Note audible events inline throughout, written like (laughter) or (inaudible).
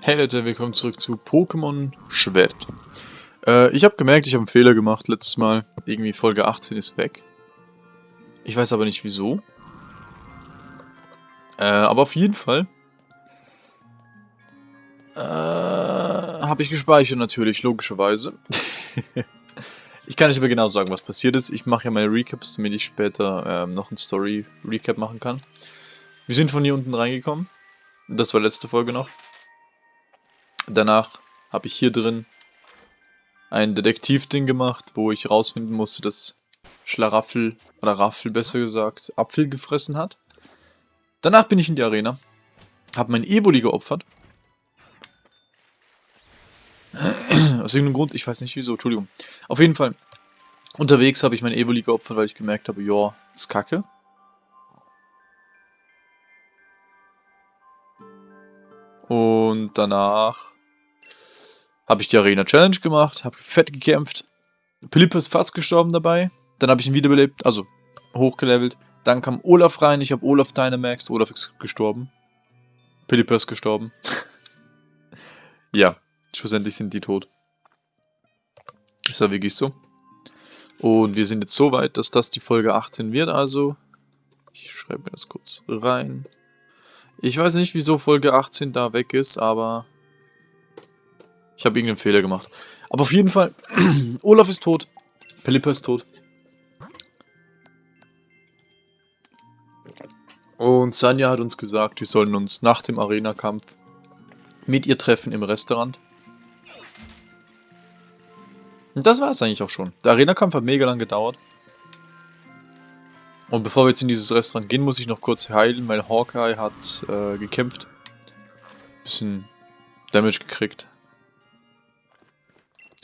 Hey Leute, willkommen zurück zu Pokémon Schwert. Äh, ich habe gemerkt, ich habe einen Fehler gemacht letztes Mal. Irgendwie Folge 18 ist weg. Ich weiß aber nicht wieso. Äh, aber auf jeden Fall äh, habe ich gespeichert natürlich, logischerweise. (laughs) ich kann nicht mehr genau sagen, was passiert ist. Ich mache ja meine Recaps, damit ich später ähm, noch ein Story-Recap machen kann. Wir sind von hier unten reingekommen. Das war letzte Folge noch. Danach habe ich hier drin ein Detektivding gemacht, wo ich rausfinden musste, dass Schlaraffel, oder Raffel besser gesagt, Apfel gefressen hat. Danach bin ich in die Arena, habe mein Evoli geopfert. Aus irgendeinem Grund, ich weiß nicht wieso, Entschuldigung. Auf jeden Fall, unterwegs habe ich mein Evoli geopfert, weil ich gemerkt habe, ja, ist kacke. Und danach habe ich die Arena Challenge gemacht, habe fett gekämpft. Philipp ist fast gestorben dabei. Dann habe ich ihn wiederbelebt, also hochgelevelt. Dann kam Olaf rein, ich habe Olaf Dynamaxed, Olaf ist gestorben. Philipp ist gestorben. (laughs) ja, schlussendlich sind die tot. Ist ja wirklich so. Und wir sind jetzt so weit, dass das die Folge 18 wird, also ich schreibe mir das kurz rein. Ich weiß nicht, wieso Folge 18 da weg ist, aber ich habe irgendeinen Fehler gemacht. Aber auf jeden Fall, (clears throat) Olaf ist tot. Pelipper ist tot. Und Sanja hat uns gesagt, wir sollen uns nach dem Arena-Kampf mit ihr treffen im Restaurant. Und das war es eigentlich auch schon. Der Arena-Kampf hat mega lang gedauert. Und bevor wir jetzt in dieses Restaurant gehen, muss ich noch kurz heilen, weil Hawkeye hat äh, gekämpft. Bisschen Damage gekriegt.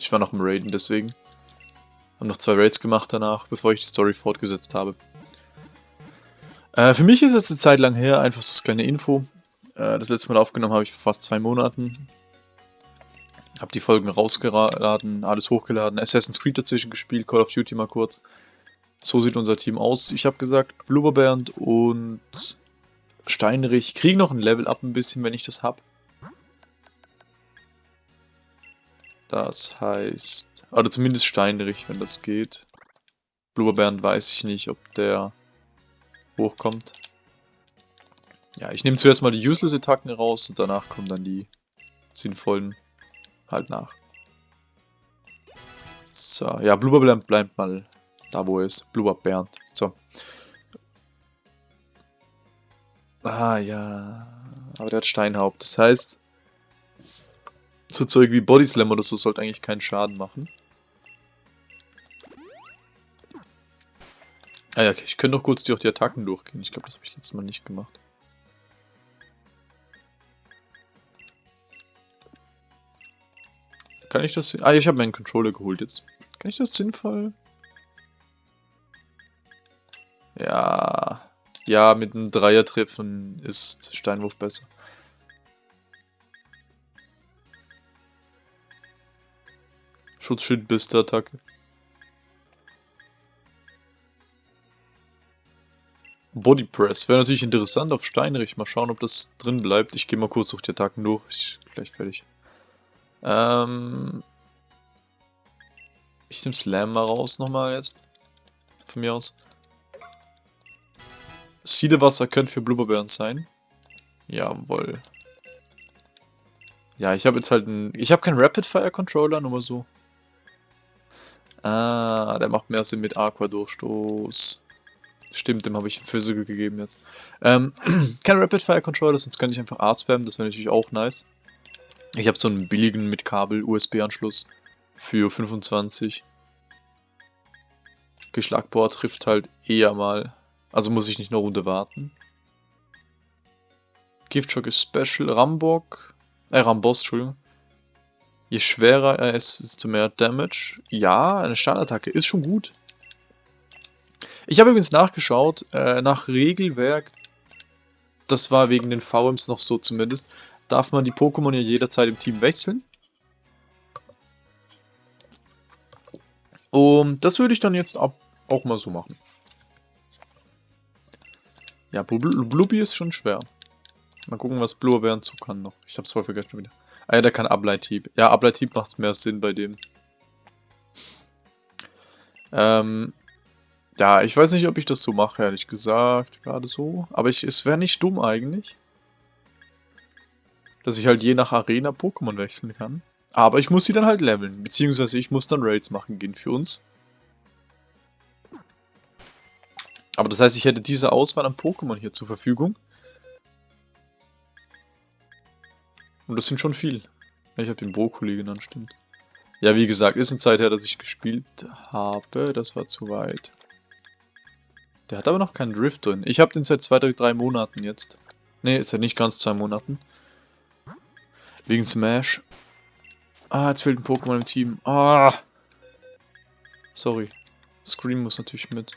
Ich war noch im Raiden, deswegen. Hab noch zwei Raids gemacht danach, bevor ich die Story fortgesetzt habe. Äh, für mich ist es eine Zeit lang her, einfach so eine kleine Info. Äh, das letzte Mal aufgenommen habe ich vor fast zwei Monaten. Hab die Folgen rausgeladen, alles hochgeladen, Assassin's Creed dazwischen gespielt, Call of Duty mal kurz. So sieht unser Team aus. Ich habe gesagt, Blubberbernd und Steinrich kriegen noch ein Level up ein bisschen, wenn ich das habe. Das heißt, oder zumindest Steinrich, wenn das geht. Blubberbernd weiß ich nicht, ob der hochkommt. Ja, ich nehme zuerst mal die Useless-Attacken raus und danach kommen dann die sinnvollen halt nach. So, ja, Blubberbernd bleibt mal da, wo er ist. Blubberbernd. So. Ah, ja. Aber der hat Steinhaupt. Das heißt, so Zeug wie Body Slam oder so sollte eigentlich keinen Schaden machen. Ah ja, okay. ich könnte noch kurz durch die Attacken durchgehen. Ich glaube, das habe ich letztes Mal nicht gemacht. Kann ich das... Ah, ich habe meinen Controller geholt jetzt. Kann ich das sinnvoll... Ja... Ja, mit einem Dreier treffen ist Steinwurf besser. Schutzschild bis der Attacke. Body Press. Wäre natürlich interessant auf Steinrich. Mal schauen, ob das drin bleibt. Ich gehe mal kurz durch die Attacken durch. Ich gleich fertig. Ähm ich nehme Slam mal raus nochmal jetzt. Von mir aus. Siedewasser könnte für Blubberbären sein. Jawohl. Ja, ich habe jetzt halt ein... Ich habe keinen Rapid Fire Controller, nur mal so. Ah, der macht mehr Sinn mit Aqua-Durchstoß. Stimmt, dem habe ich Physical gegeben jetzt. Ähm, (clears throat) kein Rapid Fire Controller, sonst kann ich einfach A spammen, das wäre natürlich auch nice. Ich habe so einen billigen mit Kabel USB-Anschluss für 25. Geschlagbohr trifft halt eher mal. Also muss ich nicht eine Runde warten. Giftschock ist Special. Rambok. Äh, Rambos, Entschuldigung. Je schwerer er ist, desto mehr Damage. Ja, eine Standardattacke ist schon gut. Ich habe übrigens nachgeschaut, äh, nach Regelwerk, das war wegen den VMs noch so zumindest, darf man die Pokémon ja jederzeit im Team wechseln. Und das würde ich dann jetzt auch mal so machen. Ja, Blubbi ist schon schwer. Mal gucken, was Blue Bären zu kann noch. Ich hab's voll vergessen wieder. Ah ja, der kann Ableithieb. Ja, Ableithieb macht mehr Sinn bei dem. Ähm, ja, ich weiß nicht, ob ich das so mache, ehrlich gesagt. Gerade so. Aber ich, es wäre nicht dumm eigentlich. Dass ich halt je nach Arena Pokémon wechseln kann. Aber ich muss sie dann halt leveln. Beziehungsweise ich muss dann Raids machen gehen für uns. Aber das heißt, ich hätte diese Auswahl an Pokémon hier zur Verfügung. Und das sind schon viel. Ich habe den Brokkoli genannt, stimmt. Ja, wie gesagt, ist eine Zeit her, dass ich gespielt habe. Das war zu weit. Der hat aber noch keinen Drift drin. Ich habe den seit zwei, drei Monaten jetzt. Ne, ist ja nicht ganz zwei Monaten. Wegen Smash. Ah, jetzt fehlt ein Pokémon im Team. Ah. Sorry. Scream muss natürlich mit.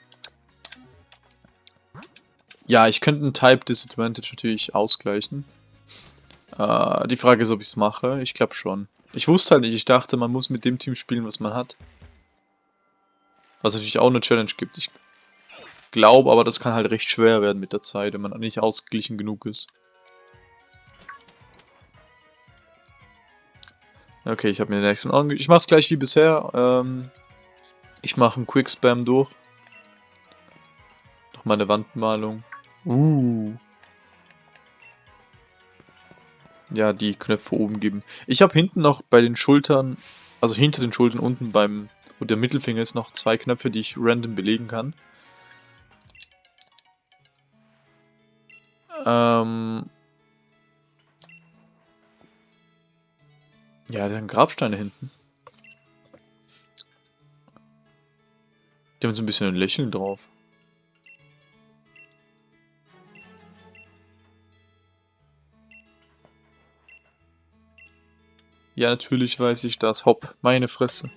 Ja, ich könnte einen Type Disadvantage natürlich ausgleichen. Äh, die Frage ist, ob ich es mache. Ich glaube schon. Ich wusste halt nicht, ich dachte, man muss mit dem Team spielen, was man hat. Was natürlich auch eine Challenge gibt. Ich glaube aber, das kann halt recht schwer werden mit der Zeit, wenn man nicht ausgeglichen genug ist. Okay, ich habe mir den nächsten Augen. Ich mache es gleich wie bisher. Ähm, ich mache einen Quick Spam durch. Noch mal eine Wandmalung. Uh. Ja, die Knöpfe oben geben. Ich habe hinten noch bei den Schultern, also hinter den Schultern unten beim, wo der Mittelfinger ist, noch zwei Knöpfe, die ich random belegen kann. Ähm... Ja, da sind Grabsteine hinten. Die haben so ein bisschen ein Lächeln drauf. Ja, natürlich weiß ich das. Hopp, meine Fresse.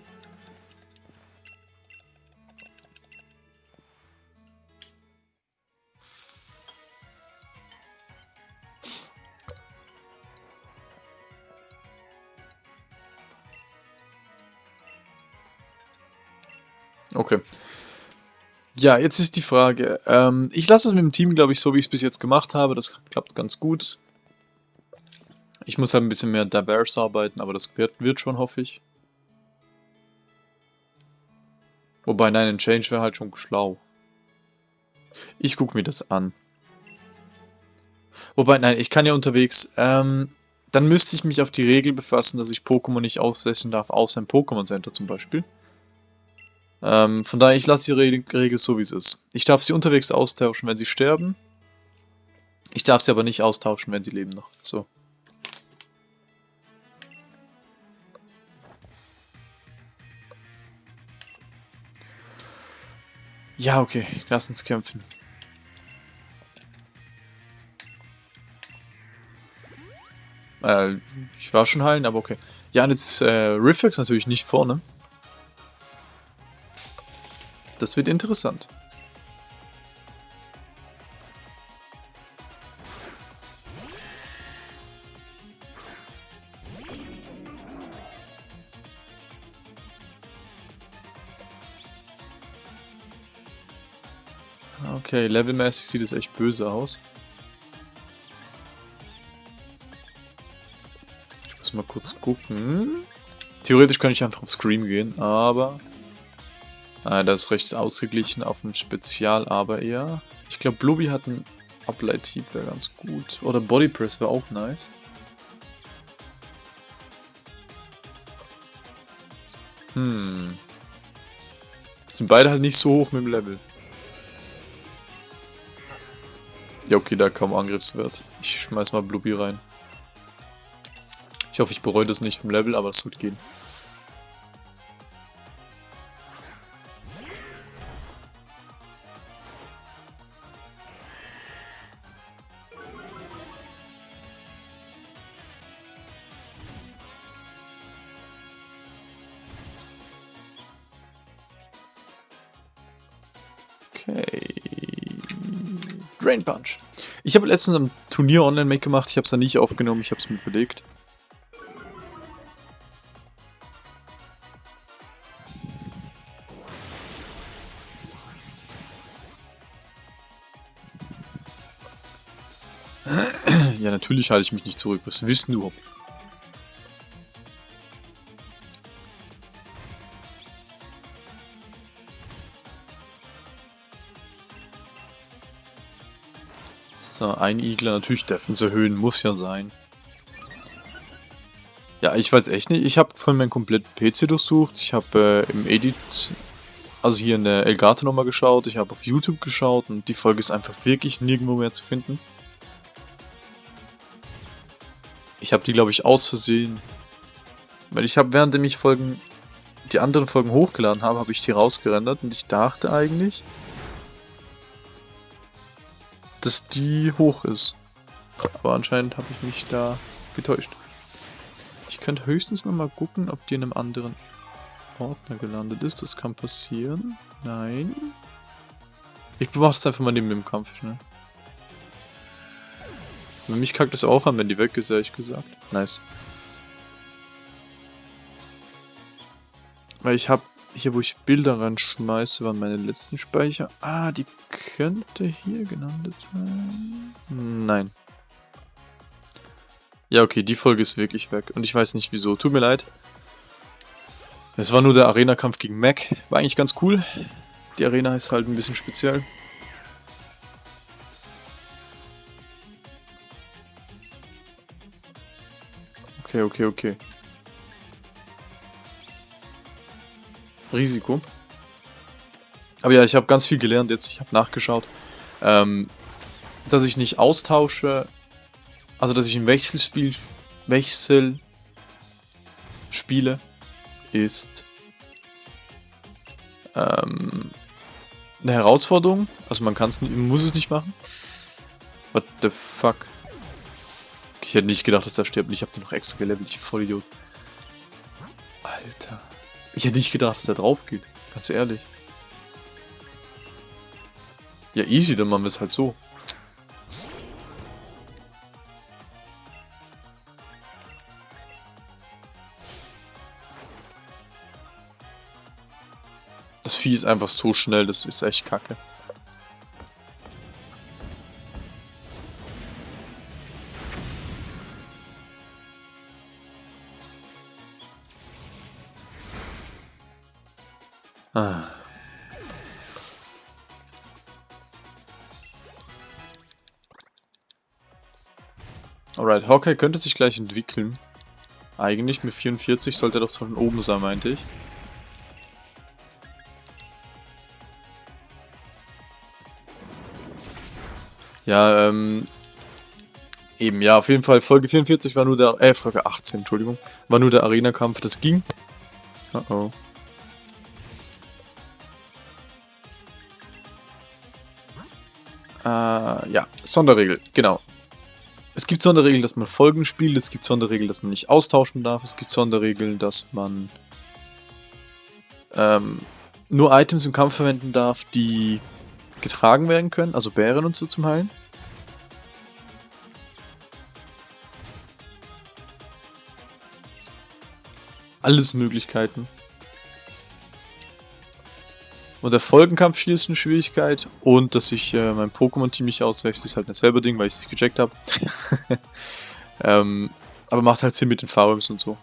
Okay. Ja, jetzt ist die Frage. Ähm, ich lasse es mit dem Team, glaube ich, so wie ich es bis jetzt gemacht habe. Das klappt ganz gut. Ich muss halt ein bisschen mehr diverse arbeiten, aber das wird, wird schon, hoffe ich. Wobei, nein, ein Change wäre halt schon schlau. Ich gucke mir das an. Wobei, nein, ich kann ja unterwegs, ähm, dann müsste ich mich auf die Regel befassen, dass ich Pokémon nicht aussetzen darf, außer im Pokémon Center zum Beispiel. Ähm, von daher, ich lasse die Regel, Regel so, wie es ist. Ich darf sie unterwegs austauschen, wenn sie sterben. Ich darf sie aber nicht austauschen, wenn sie leben noch. So. Ja, okay. Lass uns kämpfen. Äh, ich war schon heilen, aber okay. Ja, und jetzt äh, Riffix natürlich nicht vorne. Das wird interessant. Okay, levelmäßig sieht es echt böse aus. Ich muss mal kurz gucken. Theoretisch könnte ich einfach auf Scream gehen, aber... Ah, das ist recht ausgeglichen auf ein Spezial, aber eher... Ich glaube, Blueby hat einen Uplight-Heap, wäre ganz gut. Oder Body Press wäre auch nice. Hm. Sind beide halt nicht so hoch mit dem Level. Ja, okay, da kaum Angriffswert. Ich schmeiß mal Blueby rein. Ich hoffe, ich bereue das nicht vom Level, aber es wird gehen. Ich habe letztens ein Turnier online mitgemacht, ich habe es dann nicht aufgenommen, ich habe es mit belegt. (clears throat) Natürlich halte ich mich nicht zurück. Was wissen du? Ein Igler. Natürlich Defense erhöhen. Muss ja sein. Ja, ich weiß echt nicht. Ich habe von meinem kompletten PC durchsucht. Ich habe äh, im Edit, also hier in der Elgato nochmal geschaut. Ich habe auf YouTube geschaut und die Folge ist einfach wirklich nirgendwo mehr zu finden. Ich habe die, glaube ich, aus Versehen. Weil ich habe, während ich Folgen, die anderen Folgen hochgeladen habe, habe ich die rausgerendert und ich dachte eigentlich, dass die hoch ist. Aber anscheinend habe ich mich da getäuscht. Ich könnte höchstens nochmal gucken, ob die in einem anderen Ordner gelandet ist. Das kann passieren. Nein. Ich beobachte es einfach mal neben dem Kampf schnell. Für mich kackt es auch an, wenn die weg ist, ehrlich gesagt. Nice. Weil ich habe hier, wo ich Bilder reinschmeiße, waren meine letzten Speicher. Ah, die könnte hier gelandet sein. Nein. Ja, okay, die Folge ist wirklich weg. Und ich weiß nicht wieso. Tut mir leid. Es war nur der Arena-Kampf gegen Mac. War eigentlich ganz cool. Die Arena ist halt ein bisschen speziell. Okay, okay, okay. Risiko. Aber ja, ich habe ganz viel gelernt jetzt. Ich habe nachgeschaut. Ähm, dass ich nicht austausche. Also, dass ich ein Wechselspiel Wechsel spiele, ist ähm, eine Herausforderung. Also man kann es muss es nicht machen. What the fuck? Ich hätte nicht gedacht, dass er stirbt. Ich habe den noch extra gelevelt. Ich Vollidiot. Alter. Ich hätte nicht gedacht, dass er drauf geht. Ganz ehrlich. Ja, easy, dann machen wir es halt so. Das Vieh ist einfach so schnell, das ist echt kacke. Hawkeye könnte sich gleich entwickeln. Eigentlich mit 44 sollte er doch von oben sein, meinte ich. Ja, ähm... Eben, ja, auf jeden Fall, Folge 44 war nur der... Äh, Folge 18, Entschuldigung. War nur der Arena-Kampf, das ging. Uh oh. Äh, ja, Sonderregel, genau. Es gibt Sonderregeln, dass man Folgen spielt, es gibt Sonderregeln, dass man nicht austauschen darf, es gibt Sonderregeln, dass man ähm, nur Items im Kampf verwenden darf, die getragen werden können, also Bären und so zum Heilen. Alles Möglichkeiten. Und der Folgenkampf ist eine Schwierigkeit. Und dass ich äh, mein Pokémon-Team nicht auswechsel, ist halt ein selber Ding, weil ich es nicht gecheckt habe. (laughs) ähm, aber macht halt Sinn mit den VMs und so.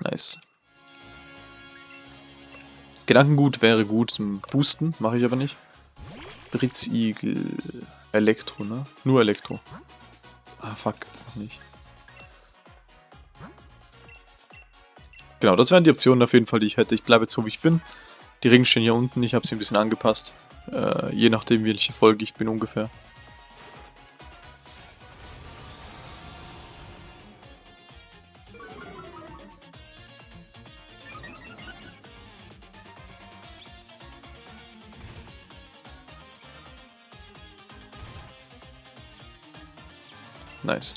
Nice. Gedankengut wäre gut zum Boosten, mache ich aber nicht. Britzigel. Elektro, ne? Nur Elektro. Ah, fuck, gibt's noch nicht. Genau, das wären die Optionen auf jeden Fall, die ich hätte. Ich bleibe jetzt so, wie ich bin. Die Ringe stehen hier unten, ich habe sie ein bisschen angepasst. Äh, je nachdem, welche Folge ich bin ungefähr. Nice.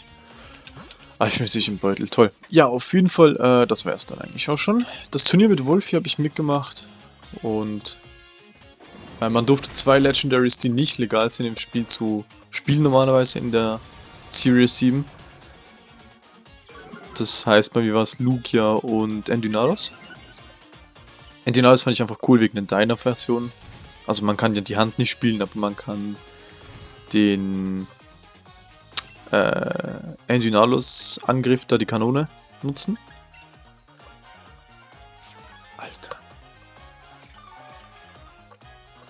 Ah, ich möchte sich im Beutel. Toll. Ja, auf jeden Fall, äh, das wäre es dann eigentlich auch schon. Das Turnier mit Wolfie habe ich mitgemacht. Und äh, man durfte zwei Legendaries, die nicht legal sind im Spiel, zu spielen normalerweise in der Series 7. Das heißt, bei mir war es Lugia und Endynados. Endynados fand ich einfach cool wegen den Dyna-Versionen. Also man kann ja die Hand nicht spielen, aber man kann den äh, Endynalos-Angriff, da die Kanone, nutzen. Alter.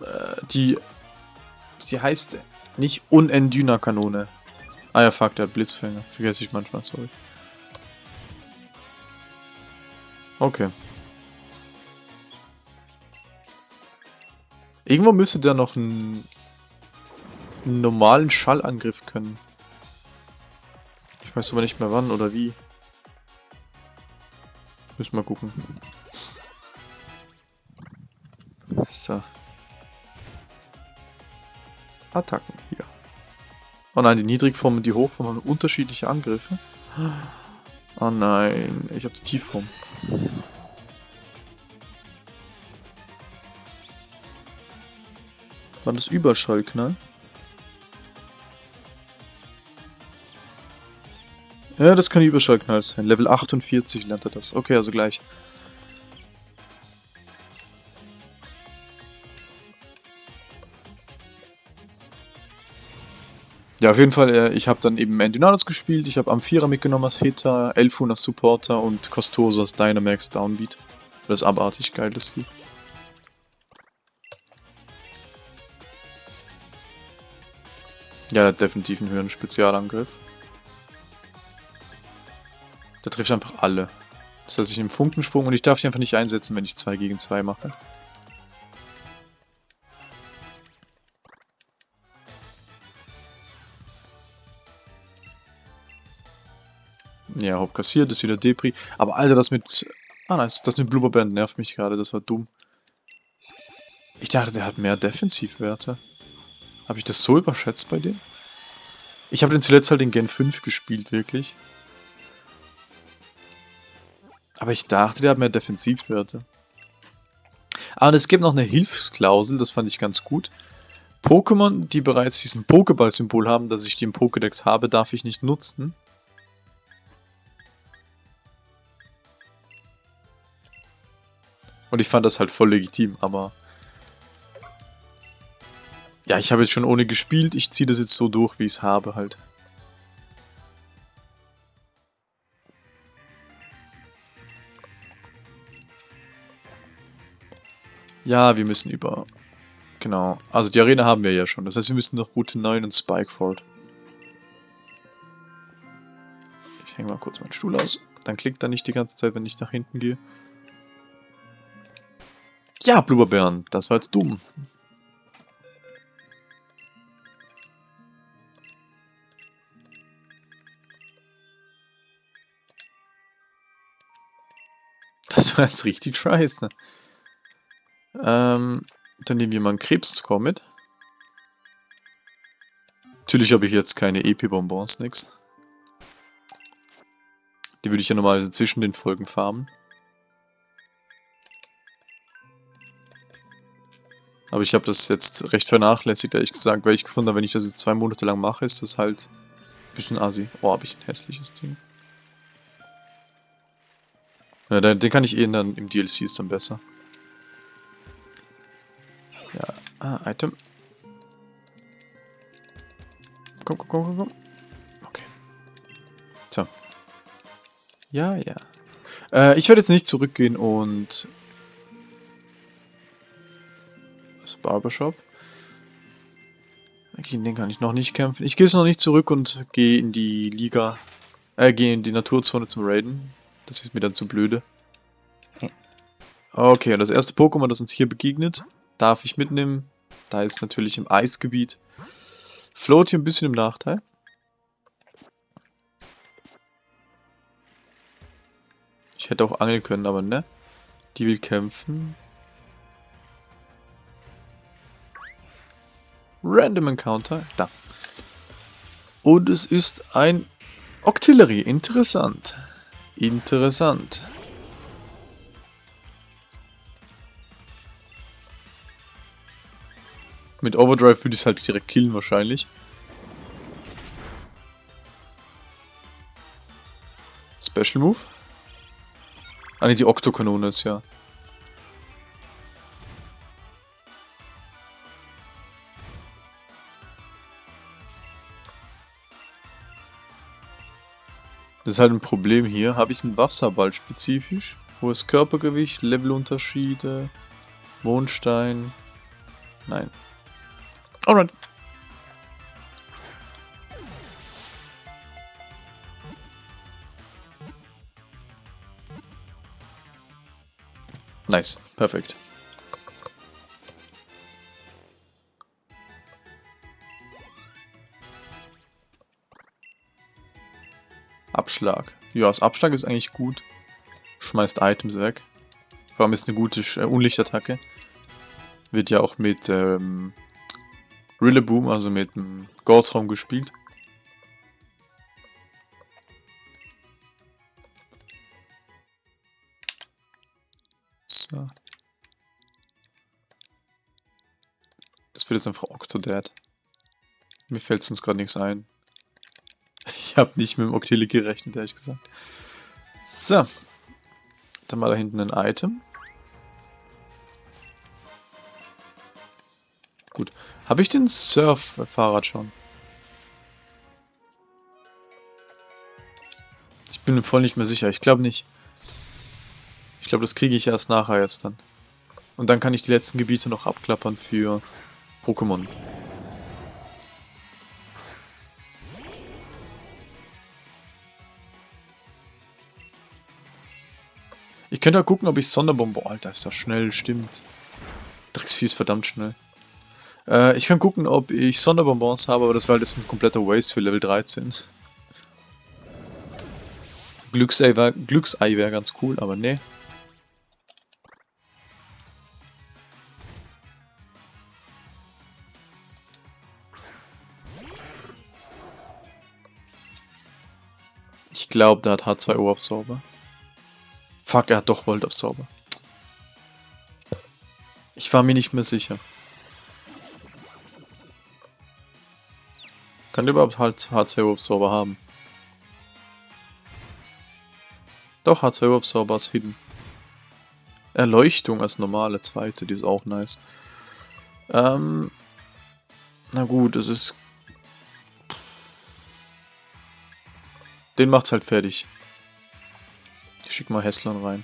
Äh, die, sie heißt nicht Unendyna-Kanone. Ah ja, fuck, der hat Blitzfänger. Vergesse ich manchmal, sorry. Okay. Irgendwo müsste der noch einen normalen Schallangriff können. Weiß aber nicht mehr wann oder wie. Müssen wir gucken. So. Attacken hier. Oh nein, die Niedrigform und die Hochform haben unterschiedliche Angriffe. Oh nein, ich habe die Tiefform. War das Überschallknall? Ja, das kann Überschallknall sein. Level 48 lernt er das. Okay, also gleich. Ja, auf jeden Fall, äh, ich habe dann eben Endinados gespielt, ich habe Amphira mitgenommen als Hitter, Elfun als Supporter und Costoso als Dynamax Downbeat. Das ist abartig geil, das Vieh. Ja, definitiv einen höheren Spezialangriff. Der trifft einfach alle. Das heißt, ich nehme Funkensprung und ich darf die einfach nicht einsetzen, wenn ich 2 gegen 2 mache. Ja, Haupt kassiert, ist wieder Depri. Aber Alter, das mit... Ah, nice. Das mit Blubberband nervt mich gerade, das war dumm. Ich dachte, der hat mehr Defensivwerte. Habe ich das so überschätzt bei dem? Ich habe den zuletzt halt in Gen 5 gespielt, wirklich. Aber ich dachte, der hat mehr Defensivwerte. Ah, und es gibt noch eine Hilfsklausel, das fand ich ganz gut. Pokémon, die bereits diesen Pokéball-Symbol haben, das ich die im Pokédex habe, darf ich nicht nutzen. Und ich fand das halt voll legitim, aber... Ja, ich habe jetzt schon ohne gespielt, ich ziehe das jetzt so durch, wie ich es habe halt. Ja, wir müssen über... Genau. Also die Arena haben wir ja schon. Das heißt, wir müssen noch Route 9 und Spikeford. Ich hänge mal kurz meinen Stuhl aus. Dann klickt er nicht die ganze Zeit, wenn ich nach hinten gehe. Ja, Blubberbären, das war jetzt dumm. Das war jetzt richtig scheiße. Ähm, dann nehmen wir mal einen Krebscore mit. Natürlich habe ich jetzt keine EP-Bonbons, nix. Die würde ich ja normalerweise zwischen den Folgen farmen. Aber ich habe das jetzt recht vernachlässigt, ehrlich gesagt, weil ich gefunden habe, wenn ich das jetzt zwei Monate lang mache, ist das halt ein bisschen assi. Oh, habe ich ein hässliches Ding. Ja, den, den kann ich eh dann im DLC ist dann besser. Ah, Item. Komm, komm, komm, komm, komm. Okay. So. Ja, ja. Äh, ich werde jetzt nicht zurückgehen und Barbershop. Gegen den kann ich noch nicht kämpfen. Ich gehe jetzt noch nicht zurück und gehe in die Liga, äh, gehe in die Naturzone zum Raiden. Das ist mir dann zu blöde. Okay, das erste Pokémon, das uns hier begegnet, darf ich mitnehmen. Da ist natürlich im Eisgebiet. Float hier ein bisschen im Nachteil. Ich hätte auch angeln können, aber ne. Die will kämpfen. Random Encounter. Da. Und es ist ein Octillery. Interessant. Interessant. Mit Overdrive würde ich es halt direkt killen wahrscheinlich. Special Move. Ah ne, die Oktokanone ist ja. Das ist halt ein Problem hier. Habe ich einen Wasserball spezifisch? Hohes Körpergewicht, Levelunterschiede, Mondstein. Nein. Alright. Nice, perfekt. Abschlag. Ja, das Abschlag ist eigentlich gut. Schmeißt Items weg. Vor allem ist eine gute äh, Unlichtattacke. Wird ja auch mit ähm, Rillaboom, also mit dem Gortraum gespielt. So. Das wird jetzt einfach Octodad. Mir fällt sonst gerade nichts ein. Ich habe nicht mit dem Octili gerechnet, ehrlich gesagt. So. Dann mal da hinten ein Item. Gut. Habe ich den Surf-Fahrrad schon? Ich bin voll nicht mehr sicher. Ich glaube nicht. Ich glaube, das kriege ich erst nachher erst dann. Und dann kann ich die letzten Gebiete noch abklappern für Pokémon. Ich könnte auch gucken, ob ich Sonderbombe... Alter, ist das schnell, stimmt. Drecksvieh ist verdammt schnell. Äh, ich kann gucken, ob ich Sonderbonbons habe, aber das war halt jetzt ein kompletter Waste für Level 13. Glücksei wäre wär ganz cool, aber nee. Ich glaube, der hat H2O-Absorber. Fuck, er hat doch Volt-Absorber. Ich war mir nicht mehr sicher. Kann der überhaupt H2O-Absorber haben? Doch, H2O-Absorber ist hidden. Erleuchtung als normale zweite, die ist auch nice. Ähm, na gut, es ist... Den macht's halt fertig. Ich schick mal Hässlern rein.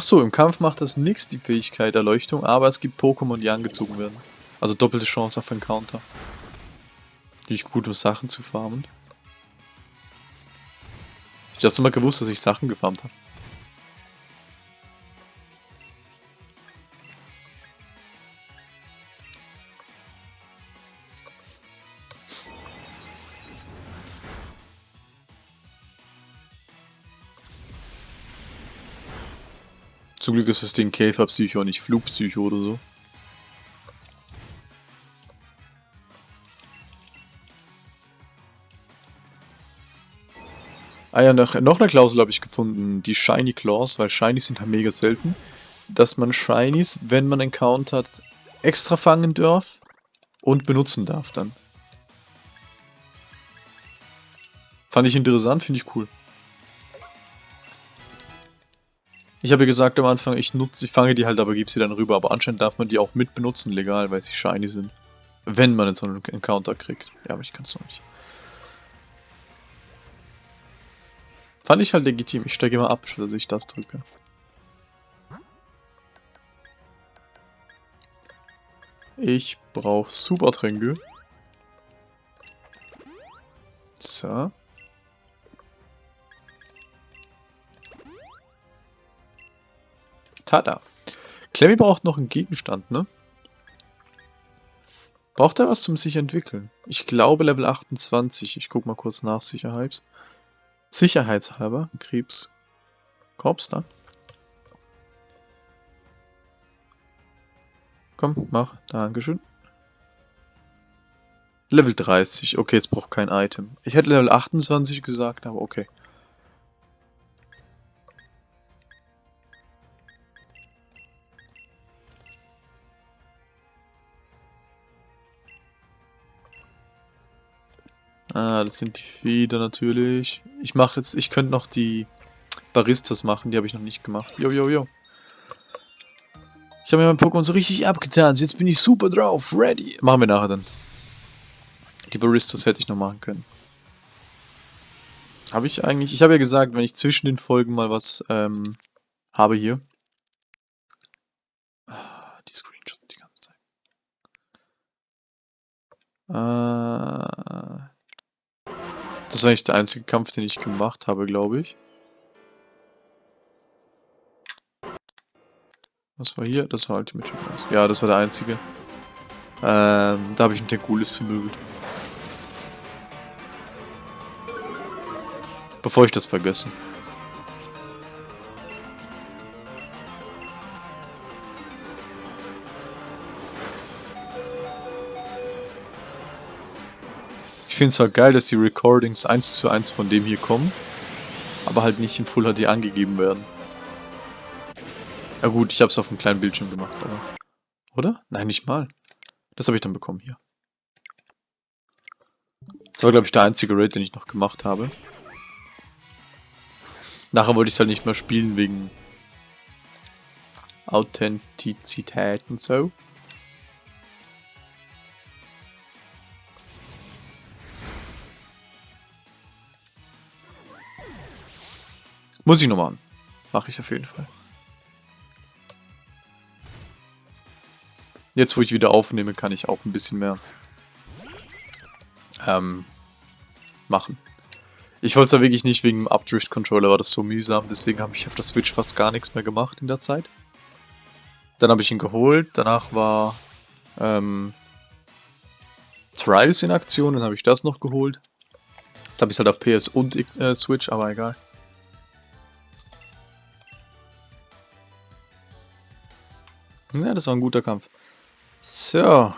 Ach so, im Kampf macht das nichts, die Fähigkeit Erleuchtung, aber es gibt Pokémon, die angezogen werden. Also doppelte Chance auf Encounter. Natürlich gut, um Sachen zu farmen. Ich du mal gewusst, dass ich Sachen gefarmt habe. Zum Glück ist das Ding Käferpsycho, nicht Flugpsycho oder so. Ah ja, noch, noch eine Klausel habe ich gefunden, die Shiny Claws, weil Shinies sind halt mega selten, dass man Shinies, wenn man encountert, extra fangen darf und benutzen darf dann. Fand ich interessant, finde ich cool. Ich habe gesagt am Anfang, ich nutze, ich fange die halt, aber gebe sie dann rüber. Aber anscheinend darf man die auch mit benutzen, legal, weil sie shiny sind. Wenn man jetzt so einen Encounter kriegt. Ja, aber ich kann es noch nicht. Fand ich halt legitim. Ich steige immer ab, dass ich das drücke. Ich brauche Supertränke. So. Tada. Clemmy braucht noch einen Gegenstand, ne? Braucht er was zum sich entwickeln? Ich glaube Level 28. Ich guck mal kurz nach Sicherheit. Sicherheitshalber. Krebs. Korps da. Komm, mach. Dankeschön. Level 30. Okay, jetzt braucht kein Item. Ich hätte Level 28 gesagt, aber okay. Ah, das sind die Feder natürlich. Ich mache jetzt, ich könnte noch die Baristas machen, die habe ich noch nicht gemacht. Jo, jo, jo. Ich habe mir mein Pokémon so richtig abgetan. Jetzt bin ich super drauf. Ready. Machen wir nachher dann. Die Baristas hätte ich noch machen können. Habe ich eigentlich... Ich habe ja gesagt, wenn ich zwischen den Folgen mal was ähm, habe hier. Ah, die Screenshots die ganze Zeit. Äh, das war eigentlich der einzige Kampf, den ich gemacht habe, glaube ich. Was war hier? Das war Ultimate Challenge. Ja, das war der einzige. Ähm, da habe ich einen Tengulis vermöbelt. Bevor ich das vergesse. Finde es halt geil, dass die Recordings 1 zu 1 von dem hier kommen, aber halt nicht in Full HD angegeben werden. Ja gut, ich habe es auf einem kleinen Bildschirm gemacht, aber... Oder? Nein, nicht mal. Das habe ich dann bekommen hier. Das war, glaube ich, der einzige Raid, den ich noch gemacht habe. Nachher wollte ich es halt nicht mehr spielen wegen Authentizität und so. Muss ich noch machen. Mache ich auf jeden Fall. Jetzt, wo ich wieder aufnehme, kann ich auch ein bisschen mehr ähm, machen. Ich wollte es da wirklich nicht wegen dem Updrift-Controller, war das so mühsam, deswegen habe ich auf der Switch fast gar nichts mehr gemacht in der Zeit. Dann habe ich ihn geholt, danach war ähm, Trials in Aktion, dann habe ich das noch geholt. Jetzt habe ich es halt auf PS und äh, Switch, aber egal. Ja, das war ein guter Kampf. So.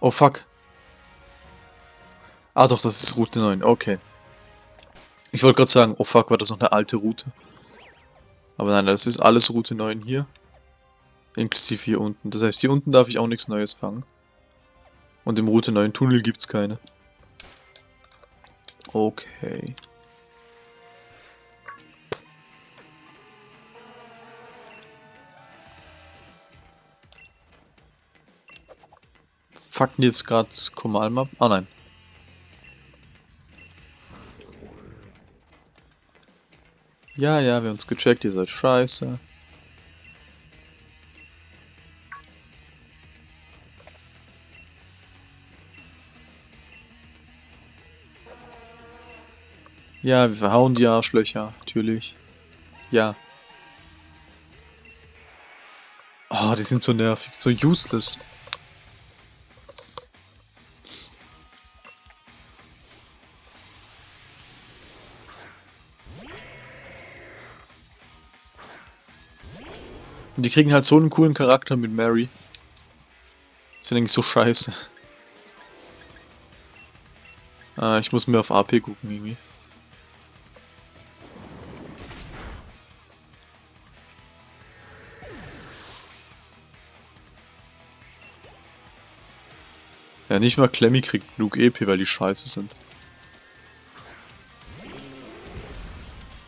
Oh fuck. Ah doch, das ist Route 9. Okay. Ich wollte gerade sagen, oh fuck, war das noch eine alte Route. Aber nein, das ist alles Route 9 hier. Inklusive hier unten. Das heißt, hier unten darf ich auch nichts Neues fangen. Und im Route 9 Tunnel gibt es keine. Okay. Fucken jetzt gerade Komalmap? Ah nein. Ja, ja, wir haben uns gecheckt, ihr seid scheiße. Ja, wir verhauen die Arschlöcher, natürlich. Ja. Oh, die sind so nervig, so useless. Und die kriegen halt so einen coolen Charakter mit Mary. Sind eigentlich so scheiße. Ah, ich muss mir auf AP gucken irgendwie. Ja, nicht mal Clemmy kriegt genug EP, weil die scheiße sind.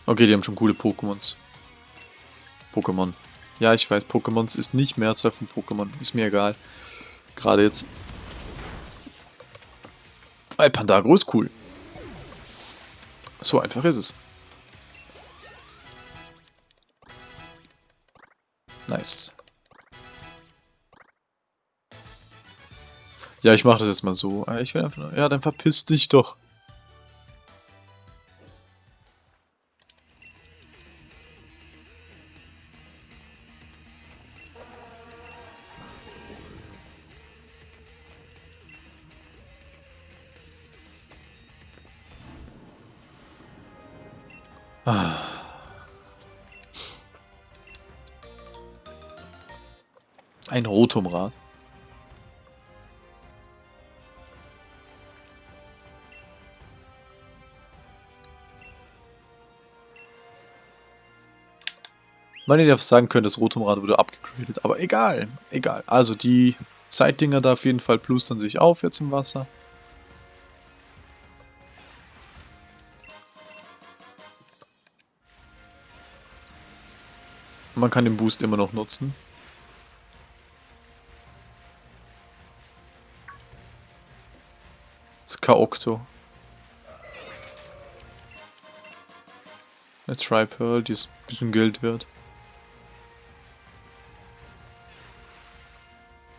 Okay, die haben schon coole Pokémons. Pokémon. Ja, ich weiß, Pokémons ist nicht Mehrzahl von Pokémon. Ist mir egal. Gerade jetzt. Weil Pandagro ist cool. So einfach ist es. Nice. Ja, ich mache das jetzt mal so. Ah, ich will einfach. Ja, dann verpiss dich doch. Rotumrad. Man hätte sagen können, das Rotumrad wurde abgegradet, aber egal, egal. Also die Seitdinger da auf jeden Fall plustern sich auf jetzt im Wasser. Man kann den Boost immer noch nutzen. Kaokto. Eine Tri-Pearl, die ist ein bisschen Geld wert.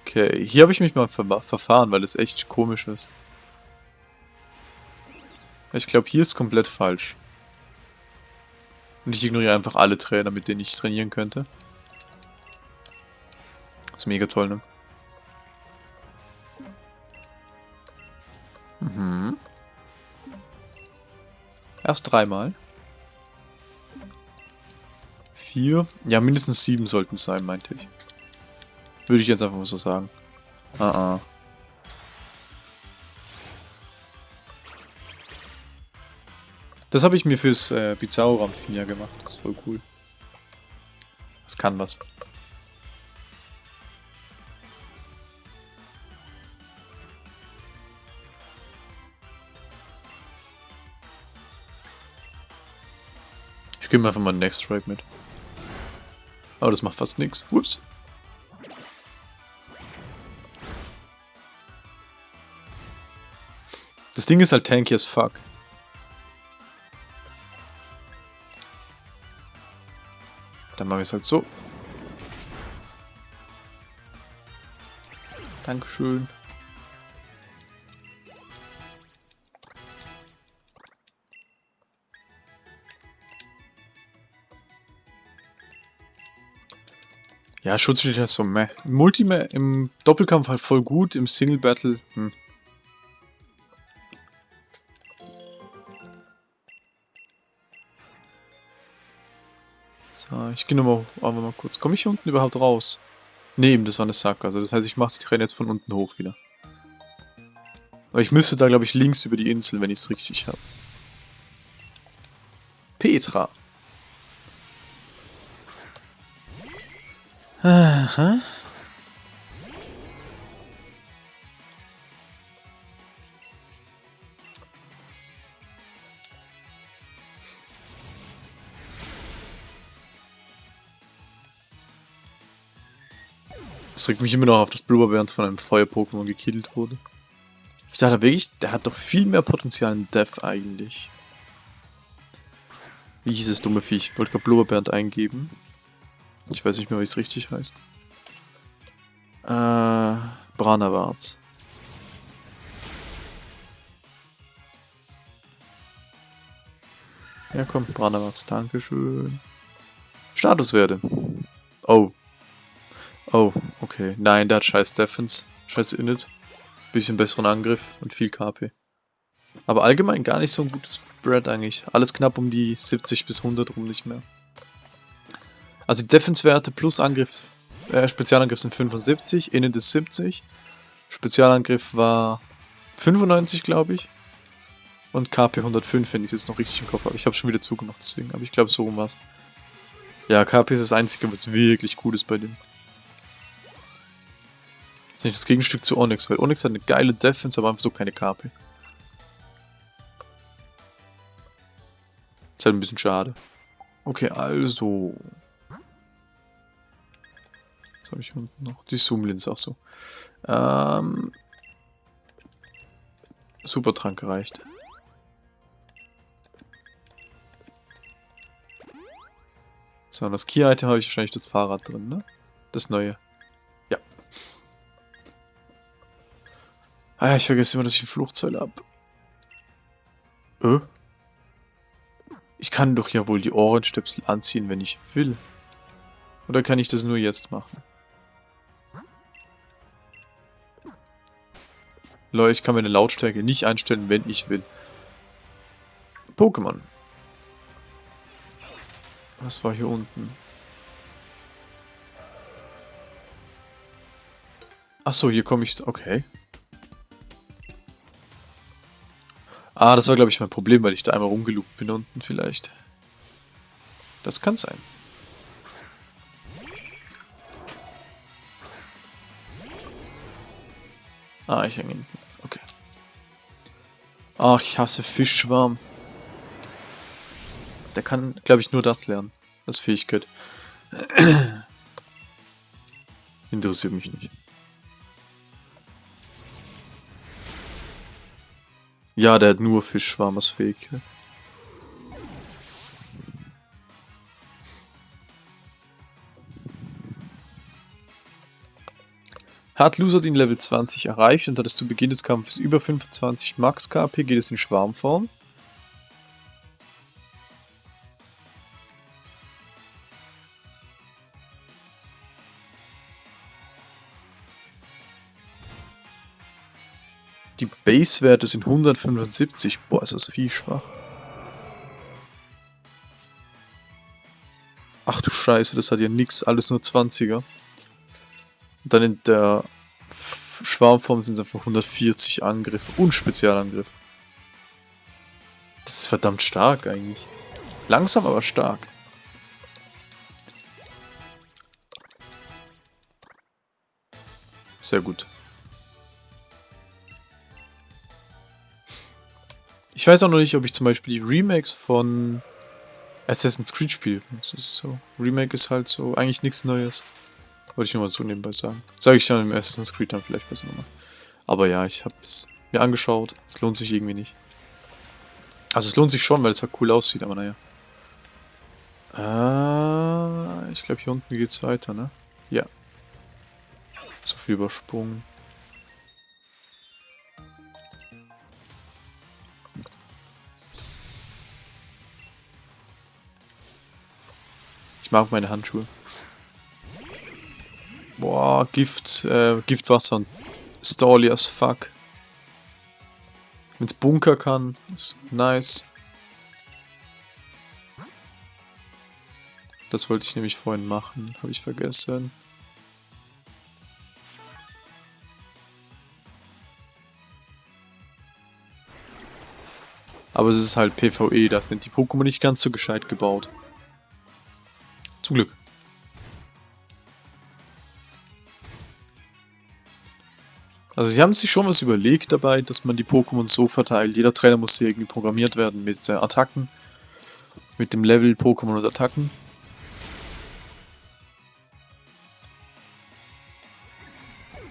Okay, hier habe ich mich mal ver verfahren, weil es echt komisch ist. Ich glaube, hier ist komplett falsch. Und ich ignoriere einfach alle Trainer, mit denen ich trainieren könnte. Das ist mega toll, ne? Erst dreimal. Vier. Ja, mindestens sieben sollten es sein, meinte ich. Würde ich jetzt einfach mal so sagen. Ah, ah. Das habe ich mir fürs äh, Bizarro-Team ja gemacht. Das ist voll cool. Das kann was. Gebe mir einfach mal Next Strike mit. Aber das macht fast nichts. Ups. Das Ding ist halt tanky as fuck. Dann mache ich es halt so. Dankeschön. Ja, Schutzschild ist so meh. Im Multime, im Doppelkampf halt voll gut, im Single Battle, hm. So, ich gehe nochmal aber mal kurz. Komme ich hier unten überhaupt raus? Eben, das war eine Sack. Also das heißt, ich mache die Träne jetzt von unten hoch wieder. Aber ich müsste da, glaube ich, links über die Insel, wenn ich es richtig habe. Petra. Aha. Das regt mich immer noch auf, dass Blubberbären von einem Feuer-Pokémon gekillt wurde. Ich dachte wirklich, der hat doch viel mehr Potenzial in Death eigentlich. Wie hieß es, dumme Viech? Ich wollte gerade Blubberbären eingeben. Ich weiß nicht mehr, wie es richtig heißt. Branawarz. Ja komm, Branawarz, Dankeschön. Statuswerte. Oh, Oh, okay. Nein, der hat scheiß Defense, scheiß Init. Bisschen besseren Angriff und viel KP. Aber allgemein gar nicht so ein gutes Spread eigentlich. Alles knapp um die 70 bis 100 rum nicht mehr. Also die Defense-Werte plus Angriff, äh, Spezialangriff sind 75, Init ist 70. Spezialangriff war 95, glaube ich. Und KP 105, wenn ich es jetzt noch richtig im Kopf habe. Ich habe schon wieder zugemacht, deswegen. Aber ich glaube, so rum war es. Ja, KP ist das Einzige, was wirklich gut ist bei dem. Das ist nicht das Gegenstück zu Onyx, weil Onyx hat eine geile Defense, aber einfach so keine KP. Ist halt ein bisschen schade. Okay, also. Was habe ich unten noch? Die Zoom-Linse, auch so. Ähm. Supertrank reicht. So, und das Key-Item habe ich wahrscheinlich das Fahrrad drin, ne? Das neue. Ah, ich vergesse immer, dass ich ein Fluchtzeug habe. Äh? Ich kann doch ja wohl die Ohrenstöpsel anziehen, wenn ich will. Oder kann ich das nur jetzt machen? Leute, ich kann meine Lautstärke nicht einstellen, wenn ich will. Pokémon. Was war hier unten? Achso, hier komme ich... Okay. Ah, das war glaube ich mein Problem, weil ich da einmal rumgeloopt bin unten vielleicht. Das kann sein. Ah, ich hänge hinten. Okay. Ach, ich hasse Fischschwarm. Der kann, glaube ich, nur das lernen. Das Fähigkeit. (clears throat) Interessiert mich nicht. Ja, der hat nur Fischschwarm als Fähigkeit. Hat Loser den Level 20 erreicht und hat es zu Beginn des Kampfes über 25 Max KP, geht es in Schwarmform. Die Base-Werte sind 175. Boah, ist das viel schwach. Ach du Scheiße, das hat ja nix, alles nur 20er. Und dann in der Schwarmform sind es einfach 140 Angriff und Spezialangriff. Das ist verdammt stark eigentlich. Langsam, aber stark. Sehr gut. Ich weiß auch noch nicht, ob ich zum Beispiel die Remakes von Assassin's Creed spiele. So. Remake ist halt so eigentlich nichts Neues. Wollte ich nur mal so nebenbei sagen. Sage ich dann im Assassin's Creed dann vielleicht besser nochmal. Aber ja, ich habe es mir angeschaut. Es lohnt sich irgendwie nicht. Also es lohnt sich schon, weil es halt cool aussieht, aber naja. Äh, ich glaube hier unten geht es weiter, ne? Ja. So viel übersprungen. Ich mag meine Handschuhe. Boah, Gift, äh, Giftwasser und Stally as fuck. Wenn's Bunker kann, ist nice. Das wollte ich nämlich vorhin machen, habe ich vergessen. Aber es ist halt PvE, da sind die Pokémon nicht ganz so gescheit gebaut. Zum Glück. Also sie haben sich schon was überlegt dabei, dass man die Pokémon so verteilt. Jeder Trainer muss hier irgendwie programmiert werden mit äh, Attacken. Mit dem Level Pokémon und Attacken.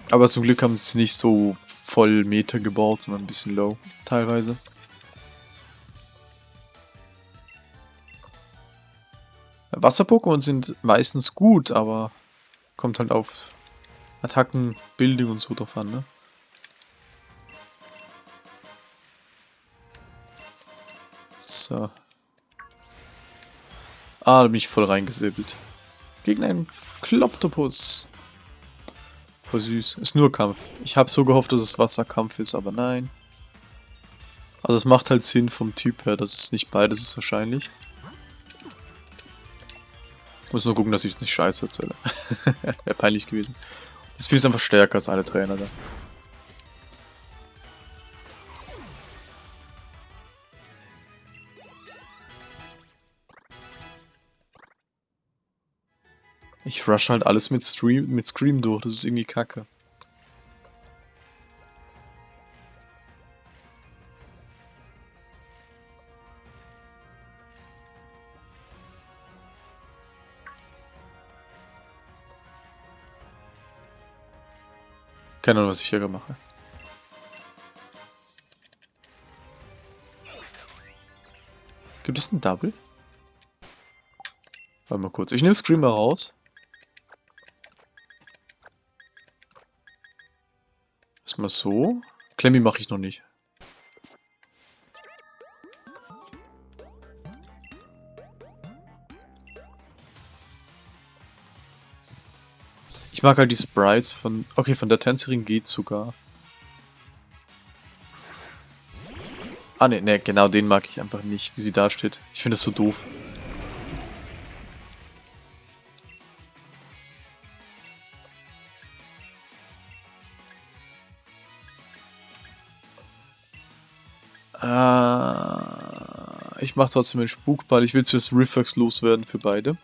Aber zum Glück haben sie es nicht so voll Meter gebaut, sondern ein bisschen low teilweise. Wasser-Pokémon sind meistens gut, aber kommt halt auf Attacken, Bildung und so drauf an, ne? So. Ah, da bin ich voll reingesäbelt. Gegen einen Kloptopus. Voll süß. Ist nur Kampf. Ich habe so gehofft, dass es Wasserkampf ist, aber nein. Also es macht halt Sinn vom Typ her, dass es nicht beides ist wahrscheinlich. Ich muss nur gucken, dass ich es nicht scheiße erzähle. (laughs) Wäre peinlich gewesen. Das Spiel ist einfach stärker als alle Trainer da. Ich rush halt alles mit, Stream, mit Scream durch, das ist irgendwie kacke. Keine Ahnung, was ich hier mache. Gibt es einen Double? Warte mal kurz. Ich nehme Screamer raus. Erstmal so. Klemmi mache ich noch nicht. Ich mag halt die Sprites von... Okay, von der Tänzerin geht sogar. Ah ne, ne, genau den mag ich einfach nicht, wie sie da steht. Ich finde das so doof. Ich mache trotzdem einen Spukball. Ich will zuerst Reflex loswerden für beide.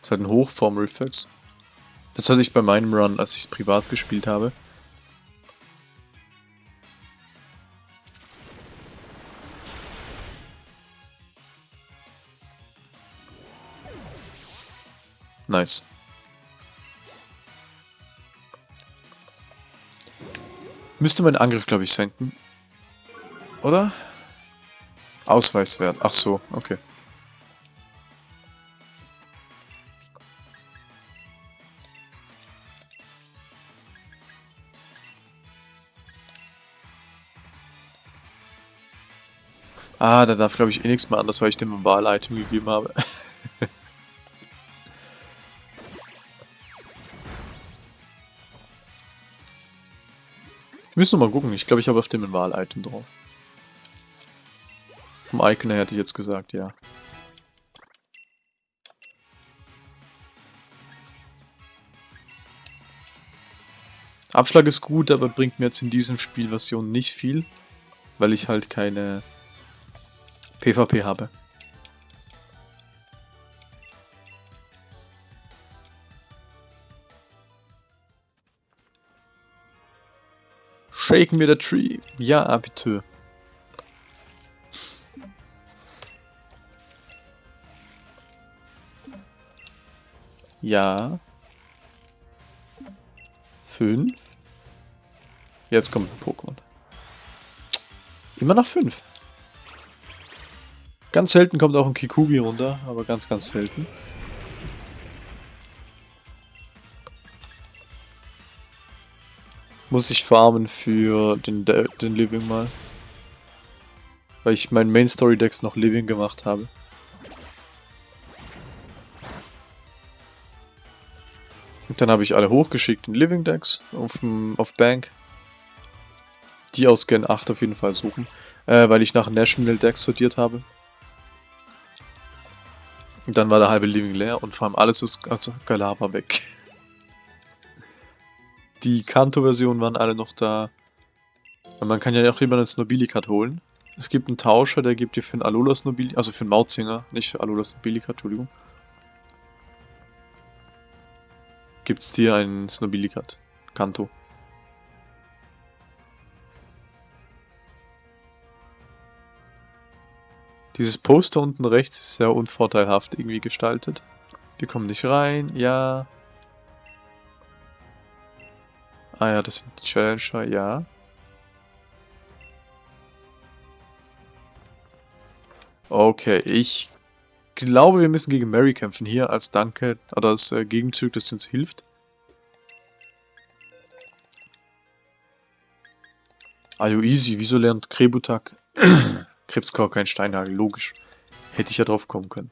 Das ist halt ein Hochform-Reflex. Das hatte ich bei meinem Run, als ich es privat gespielt habe. Nice. Müsste mein Angriff, glaube ich, senken. Oder? Ausweiswert. Ach so, okay. Ah, da darf glaube ich eh nichts mehr anders, weil ich dem Wahl-Item gegeben habe. (laughs) müsste noch mal gucken. Ich glaube, ich habe auf dem ein Wahl-Item drauf. Vom Icon her hätte ich jetzt gesagt, ja. Abschlag ist gut, aber bringt mir jetzt in diesem Spielversion nicht viel, weil ich halt keine PvP habe. Shaken mir the tree. Ja, bitte. Ja. Fünf. Jetzt kommt ein Pokémon. Immer noch fünf. Ganz selten kommt auch ein Kikugi runter, aber ganz, ganz selten. Muss ich farmen für den, den Living mal. Weil ich meinen Main Story Decks noch Living gemacht habe. Und dann habe ich alle hochgeschickt in Living Decks auf, auf Bank. Die aus Gen 8 auf jeden Fall suchen. Äh, weil ich nach National Decks sortiert habe. Und dann war der halbe Living leer und vor allem alles aus Galava weg. (laughs) Die Kanto-Versionen waren alle noch da. Und man kann ja auch lieber einen Snobilikat holen. Es gibt einen Tauscher, der gibt dir für einen Alolas Nobilikat, also für einen Mautzinger, nicht für Alolas Nobilikat, Entschuldigung. Gibt es dir einen Snobilikat. Kanto. Dieses Poster unten rechts ist sehr unvorteilhaft irgendwie gestaltet. Wir kommen nicht rein, ja. Ah ja, das sind die Challenger, ja. Okay, ich glaube, wir müssen gegen Mary kämpfen hier als Danke oder als äh, Gegenzug, das uns hilft. Ayo easy, wieso lernt Krebutak (clears throat) Krebskor kein Steinhagel, logisch. Hätte ich ja drauf kommen können.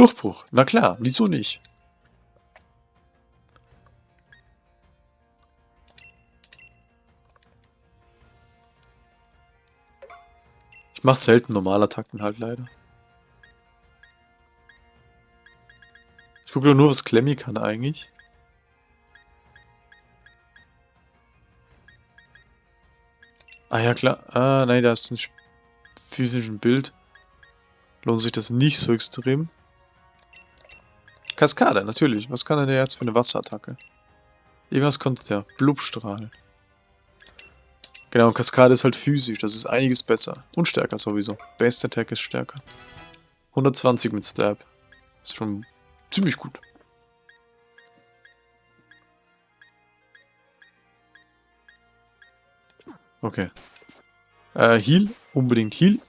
Durchbruch, na klar, wieso nicht? Ich mache selten Normalattacken halt leider. Ich gucke nur, was Klemmi kann eigentlich. Ah ja, klar. Ah, nein, da ist ein physischen Bild. Lohnt sich das nicht so extrem. Kaskade, natürlich. Was kann er jetzt für eine Wasserattacke? Irgendwas konnte der. Blubstrahl. Genau, Kaskade ist halt physisch. Das ist einiges besser. Und stärker sowieso. Best Attack ist stärker. 120 mit Stab. Ist schon ziemlich gut. Okay. Äh, Heal. Unbedingt Heal.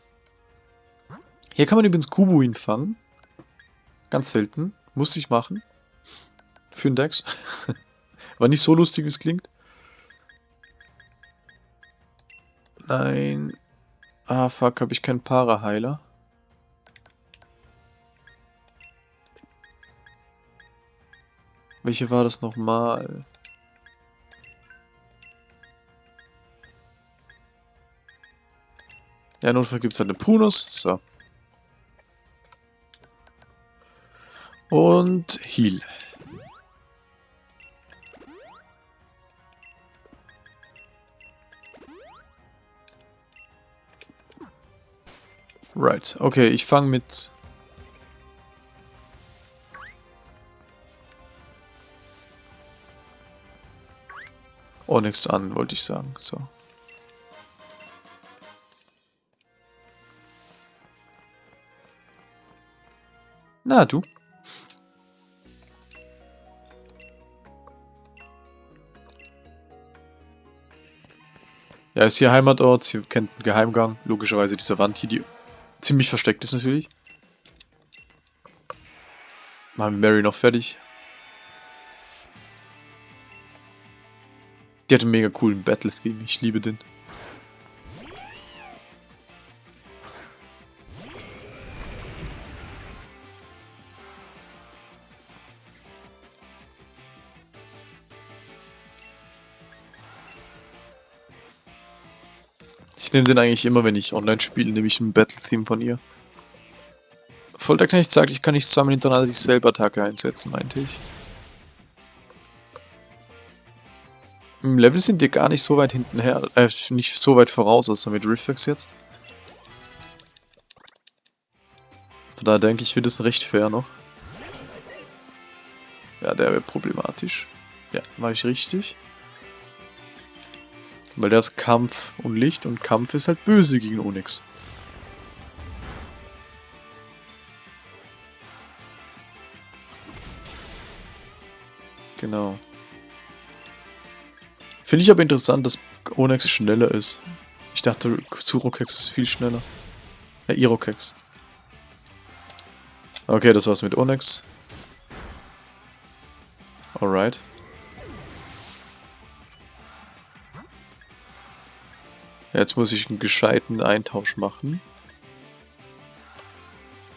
Hier kann man übrigens Kubuin fangen. Ganz selten. Muss ich machen. Für den Dex. (laughs) War nicht so lustig, wie es klingt. Nein. Ah, fuck, habe ich keinen Para-Heiler. Welche war das nochmal? Ja, Notfall gibt es halt eine Prunus. So. Und Heal. Right, okay, ich fange mit... Oh, an, wollte ich sagen, so. Na, du. Ja, ist hier Heimatort, sie kennt einen Geheimgang. Logischerweise diese Wand hier, die ziemlich versteckt ist natürlich. Machen wir Mary noch fertig. Die hat einen mega coolen Battle-Theme, ich liebe den. Ich nehme den eigentlich immer, wenn ich online spiele, nehme ich ein Battle-Theme von ihr. Folterknecht sagt, ich kann nicht zweimal hintereinander dieselbe Attacke einsetzen, meinte ich. Im Level sind wir gar nicht so weit hinten her, äh, nicht so weit voraus, außer mit Riffex jetzt. Von daher denke ich, wird es recht fair noch. Ja, der wäre problematisch. Ja, war ich richtig. Weil der ist Kampf und Licht und Kampf ist halt böse gegen Onyx. Genau. Finde ich aber interessant, dass Onyx schneller ist. Ich dachte, Surokex ist viel schneller. Ja, Irokex. Okay, das war's mit Onyx. Alright. Jetzt muss ich einen gescheiten Eintausch machen.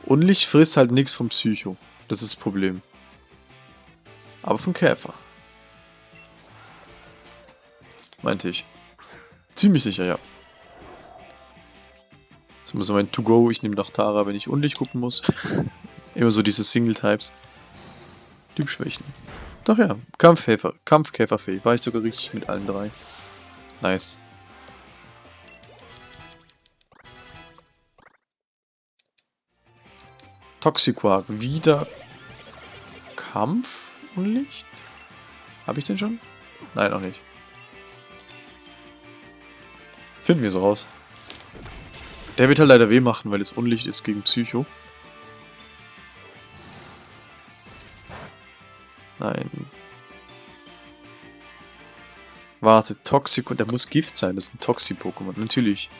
Unlicht frisst halt nichts vom Psycho. Das ist das Problem. Aber vom Käfer. Meinte ich. Ziemlich sicher, ja. Das muss mein To-Go. Ich nehme Nachtara, wenn ich Unlicht gucken muss. (laughs) Immer so diese Single-Types. Typschwächen. Doch ja, Kampfkäfer, Kampfkäferfähig. War ich sogar richtig mit allen drei. Nice. Toxiquark. Wieder Kampf und Licht? Habe ich den schon? Nein, noch nicht. Finden wir es raus. Der wird halt leider weh machen, weil es Unlicht ist gegen Psycho. Nein. Warte, Toxico, der muss Gift sein, das ist ein Toxi-Pokémon, natürlich.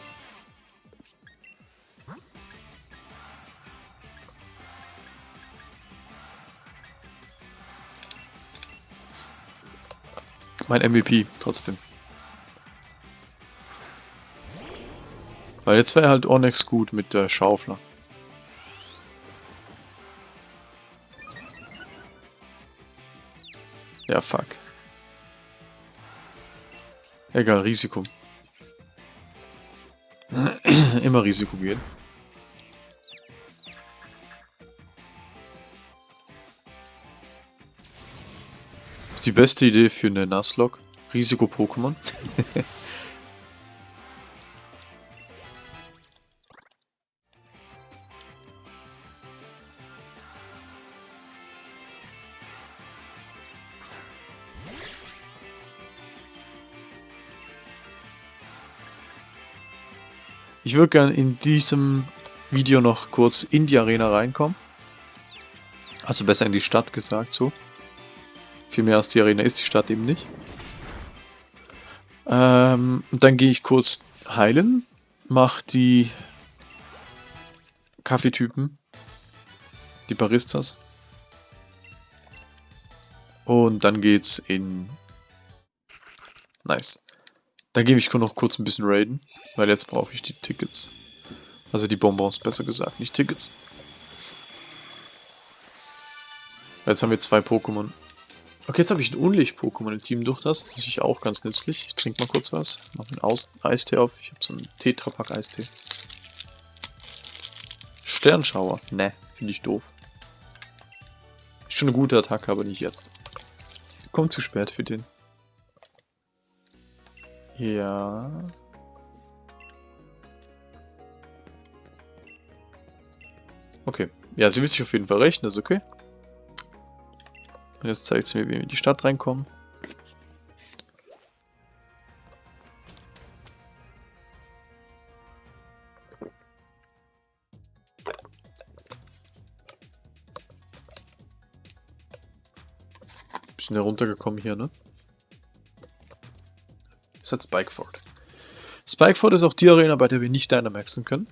Mein MVP, trotzdem. Weil jetzt wäre halt Onyx gut mit der Schaufler. Ja, fuck. Egal, Risiko. (clears throat) Immer Risiko gehen. Die beste Idee für eine Nuzlocke. Risiko-Pokémon. Ich würde gerne in diesem Video noch kurz in die Arena reinkommen. Also besser in die Stadt gesagt so. Viel mehr als die Arena ist die Stadt eben nicht. Ähm, dann gehe ich kurz heilen. Mach die Kaffeetypen. Die Baristas. Und dann geht's in... Nice. Dann gebe ich noch kurz ein bisschen raiden, weil jetzt brauche ich die Tickets. Also die Bonbons, besser gesagt, nicht Tickets. Jetzt haben wir zwei Pokémon. Okay, jetzt habe ich ein Unlicht-Pokémon im Team durch das. Das ist natürlich auch ganz nützlich. Ich trinke mal kurz was. Mach einen Aus Eistee auf. Ich habe so einen Tetrapack-Eistee. Sternschauer. Ne, finde ich doof. Ist schon eine gute Attacke, aber nicht jetzt. Kommt zu spät für den. Ja. Okay. Ja, sie wisst sich auf jeden Fall recht, das ist okay. Jetzt zeigt sie mir, wie wir in die Stadt reinkommen. Bisschen heruntergekommen hier, ne? Das hat Spikeford. Spikeford ist auch die Arena, bei der wir nicht Dynamaxen können.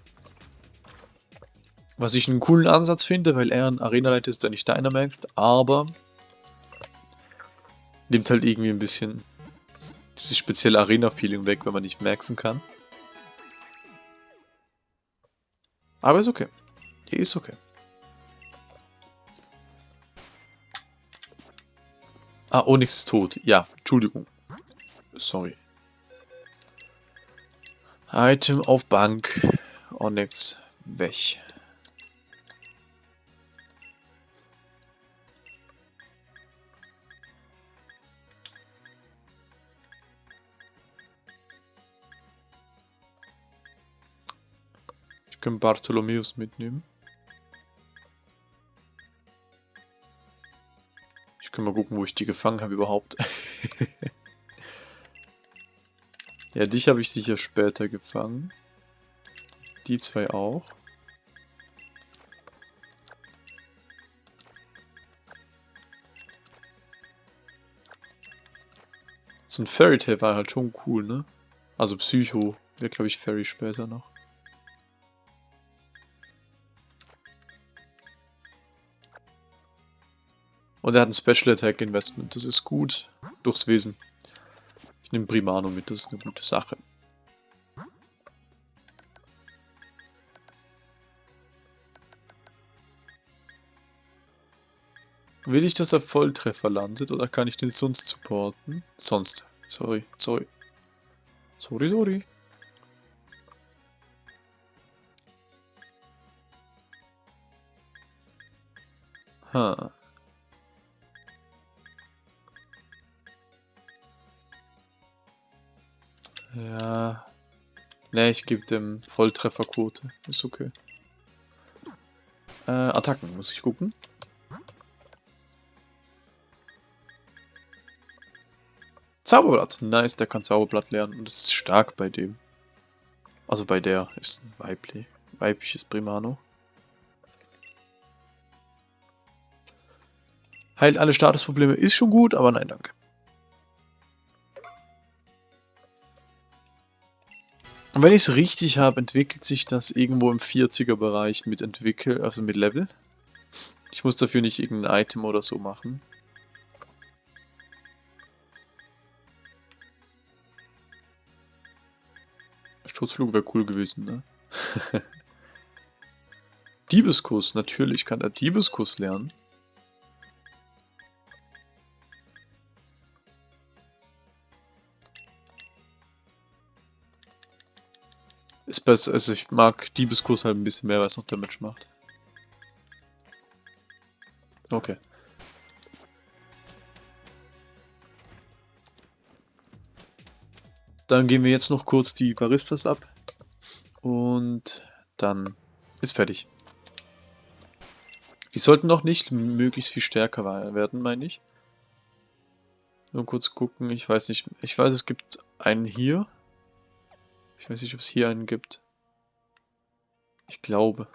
Was ich einen coolen Ansatz finde, weil er ein Arenaleiter ist, der nicht Dynamaxt, aber nimmt halt irgendwie ein bisschen dieses spezielle Arena-Feeling weg, wenn man nicht maxen kann. Aber ist okay. Hier ist okay. Ah, Onyx ist tot. Ja, Entschuldigung. Sorry. Item auf Bank. Onyx weg. Kann Bartholomäus mitnehmen. Ich kann mal gucken, wo ich die gefangen habe überhaupt. (laughs) Ja, dich habe ich sicher später gefangen. Die zwei auch. So ein Fairy Tale war halt schon cool, ne? Also Psycho wäre, glaube ich, Fairy später noch. Und er hat ein Special Attack Investment, das ist gut. Durchs Wesen. Ich nehme Primano mit, das ist eine gute Sache. Will ich, dass er Volltreffer landet oder kann ich den sonst supporten? Sonst. Sorry, sorry. Sorry, sorry. Ha. Ja. Ne, ich gebe dem Volltrefferquote. Ist okay. Äh, Attacken, muss ich gucken. Zauberblatt. Nice, der kann Zauberblatt lernen und es ist stark bei dem. Also bei der ist ein weiblich, weibliches Primano. Heilt alle Statusprobleme ist schon gut, aber nein, danke. Und wenn ich es richtig habe, entwickelt sich das irgendwo im 40er Bereich mit Entwickel, also mit Level. Ich muss dafür nicht irgendein Item oder so machen. Sturzflug wäre cool gewesen, ne? (laughs) Diebeskuss, natürlich kann er Diebeskuss lernen. Ist besser, also ich mag Diebeskurs halt ein bisschen mehr, weil es noch Damage macht. Okay. Dann gehen wir jetzt noch kurz die Baristas ab. Und dann ist fertig. Die sollten noch nicht möglichst viel stärker werden, meine ich. Nur kurz gucken, ich weiß nicht. Ich weiß, es gibt einen hier. Ich weiß nicht, ob es hier einen gibt. Ich glaube.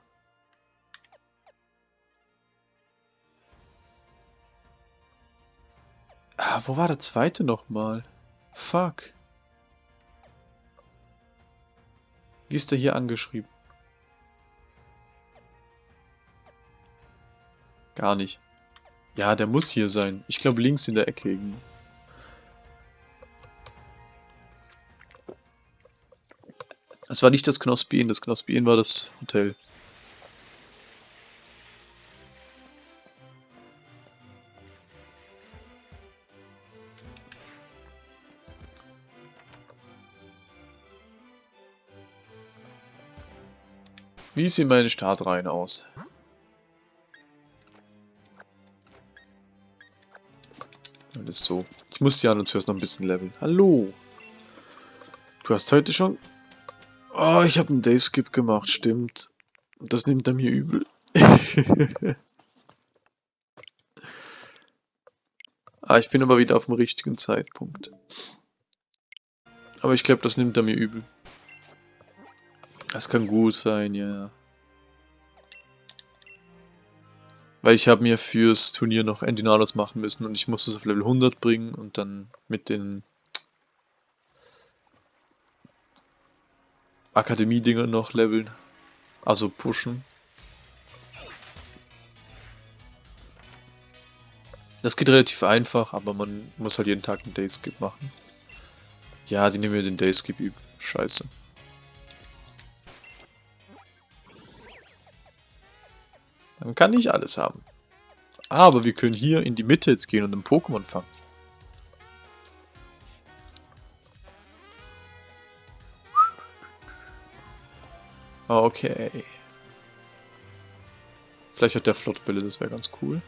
Ah, wo war der zweite nochmal? Fuck. Wie ist der hier angeschrieben? Gar nicht. Ja, der muss hier sein. Ich glaube links in der Ecke irgendwie. Es war nicht das Knospi Inn, das Knospi Inn war das Hotel. Wie sehen meine Startreihen aus? Alles so. Ich muss die an und zuerst noch ein bisschen leveln. Hallo! Du hast heute schon Oh, ich habe einen Dayskip gemacht, stimmt. Das nimmt er mir übel. (laughs) ah, ich bin aber wieder auf dem richtigen Zeitpunkt. Aber ich glaube, das nimmt er mir übel. Das kann gut sein, ja. Weil ich habe mir fürs Turnier noch Endinados machen müssen und ich musste es auf Level 100 bringen und dann mit den Akademie-Dinger noch leveln. Also pushen. Das geht relativ einfach, aber man muss halt jeden Tag einen Dayskip machen. Ja, die nehmen wir den Dayskip üben. Scheiße. Man kann nicht alles haben. Aber wir können hier in die Mitte jetzt gehen und einen Pokémon fangen. Okay. Vielleicht hat der Flottbälle, das wäre ganz cool.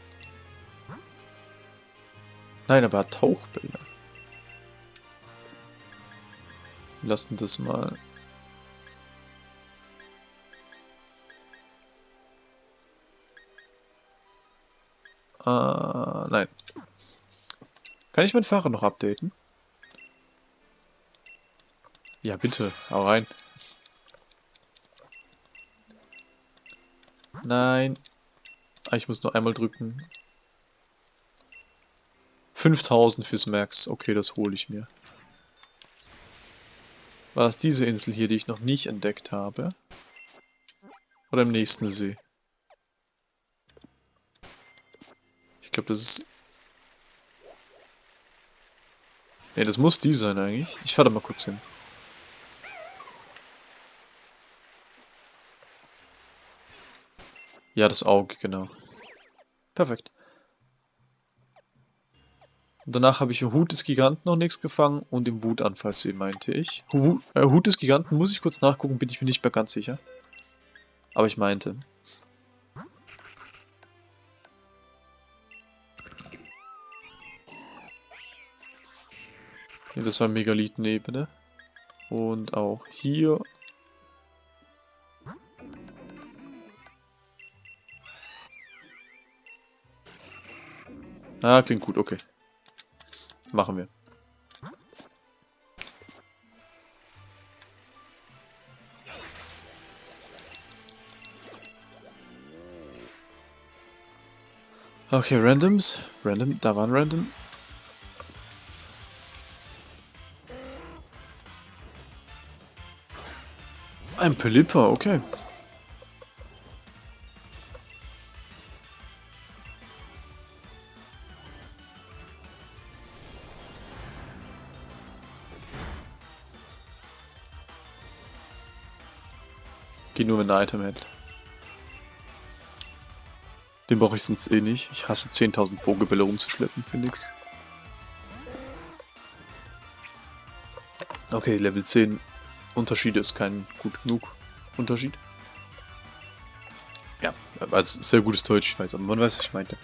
Nein, aber er hat Tauchbälle. Wir lassen das mal. Äh, nein. Kann ich mein Fahrer noch updaten? Ja, bitte. Hau rein. Nein. Ah, ich muss nur einmal drücken. 5000 fürs Max. Okay, das hole ich mir. War das diese Insel hier, die ich noch nicht entdeckt habe? Oder im nächsten See? Ich glaube, das ist... Ne, das muss die sein eigentlich. Ich fahre da mal kurz hin. Ja, das Auge, genau. Perfekt. Danach habe ich im Hut des Giganten noch nichts gefangen und im Wutanfallsee, meinte ich. Hu äh, Hut des Giganten muss ich kurz nachgucken, bin ich mir nicht mehr ganz sicher. Aber ich meinte. Ja, das war Megalithenebene. Und auch hier. Ah, klingt gut, okay. Machen wir. Okay, Randoms. Random, da waren Random. Ein Pelipper, okay. Geht nur, wenn ein Item hält. Den brauche ich sonst eh nicht. Ich hasse 10.000 Pokebälle rumzuschleppen für nix. Okay, Level 10 Unterschied ist kein gut genug Unterschied. Ja, als sehr gutes Deutsch, ich weiß, aber man weiß, was ich meinte.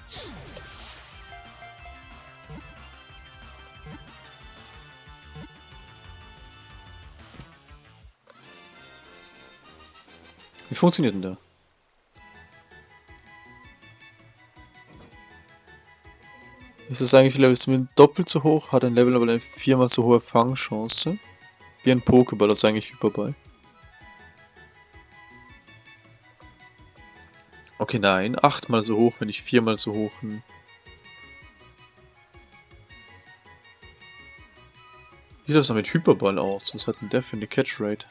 Wie funktioniert denn da? Ist das eigentlich Level zumindest doppelt so hoch, hat ein Level aber eine viermal so hohe Fangchance? Wie ein Pokéball, das ist eigentlich Hyperball. Okay, nein, achtmal so hoch, wenn ich viermal so hoch... Wie sieht das dann mit Hyperball aus? Was hat denn der für eine Catch-Rate?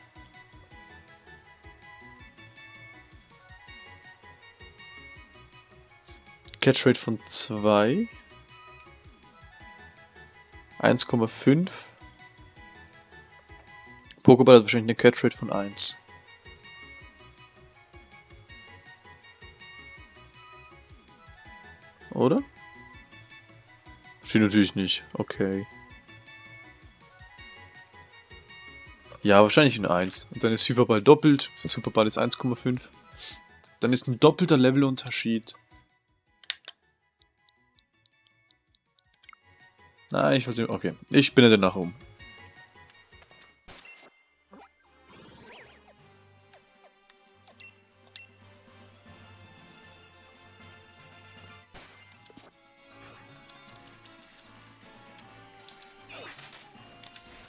Catch-Rate von 2. 1,5. Pokéball hat wahrscheinlich eine Catch-Rate von 1. Oder? Steht natürlich nicht. Okay. Ja, wahrscheinlich eine 1. Und dann ist Superball doppelt. Superball ist 1,5. Dann ist ein doppelter Levelunterschied. Nein, ich wollte... Okay, ich bin ja danach um.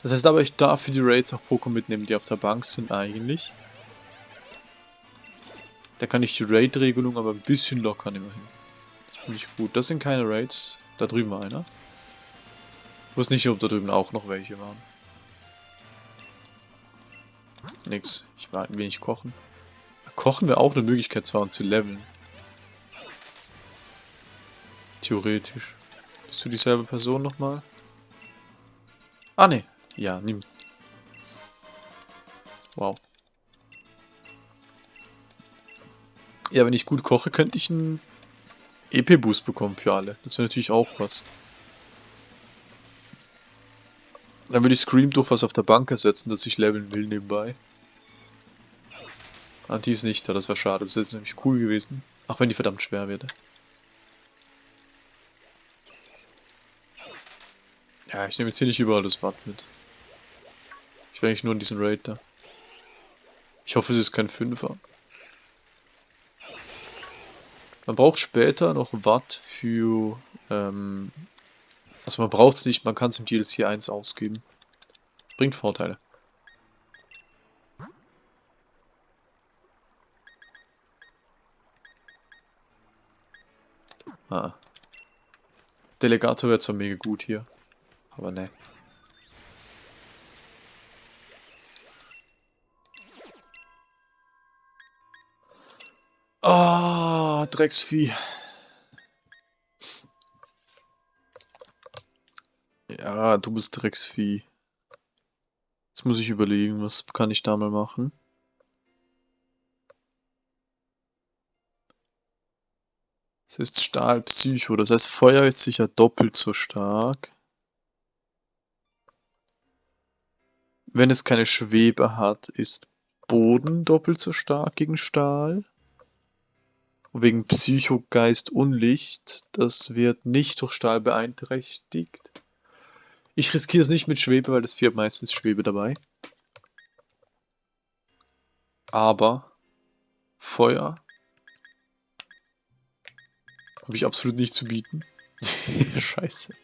Das heißt aber, ich darf für die Raids auch Pokémon mitnehmen, die auf der Bank sind eigentlich. Da kann ich die Raid-Regelung aber ein bisschen lockern immerhin. Finde ich gut. Das sind keine Raids. Da drüben war einer. Ich wusste nicht, ob da drüben auch noch welche waren. Nix. Ich war ein wenig kochen. Kochen wäre auch eine Möglichkeit zwar, um zu leveln. Theoretisch. Bist du dieselbe Person nochmal? Ah, ne. Ja, nimm. Wow. Ja, wenn ich gut koche, könnte ich einen EP-Boost bekommen für alle. Das wäre natürlich auch was. Dann würde ich Scream durch was auf der Bank ersetzen, dass ich leveln will nebenbei. Ah, die ist nicht da, das wäre schade. Das wäre nämlich cool gewesen. Auch wenn die verdammt schwer wäre. Ja, ich nehme jetzt hier nicht überall das Watt mit. Ich will eigentlich nur in diesen Raid da. Ich hoffe, es ist kein Fünfer. Man braucht später noch Watt für... Ähm, also man braucht es nicht, man kann es im DLC 1 ausgeben. Bringt Vorteile. Ah. Delegator wäre zwar mega gut hier. Aber ne. Ah, oh, Drecksvieh. Ja, du bist Drecksvieh. Jetzt muss ich überlegen, was kann ich da mal machen. Es ist Stahlpsycho, das heißt Feuer ist sicher doppelt so stark. Wenn es keine Schwebe hat, ist Boden doppelt so stark gegen Stahl. Und wegen Psycho, Geist und Licht, das wird nicht durch Stahl beeinträchtigt. Ich riskiere es nicht mit Schwebe, weil das hat meistens Schwebe dabei. Aber Feuer habe ich absolut nicht zu bieten. (laughs) Scheiße.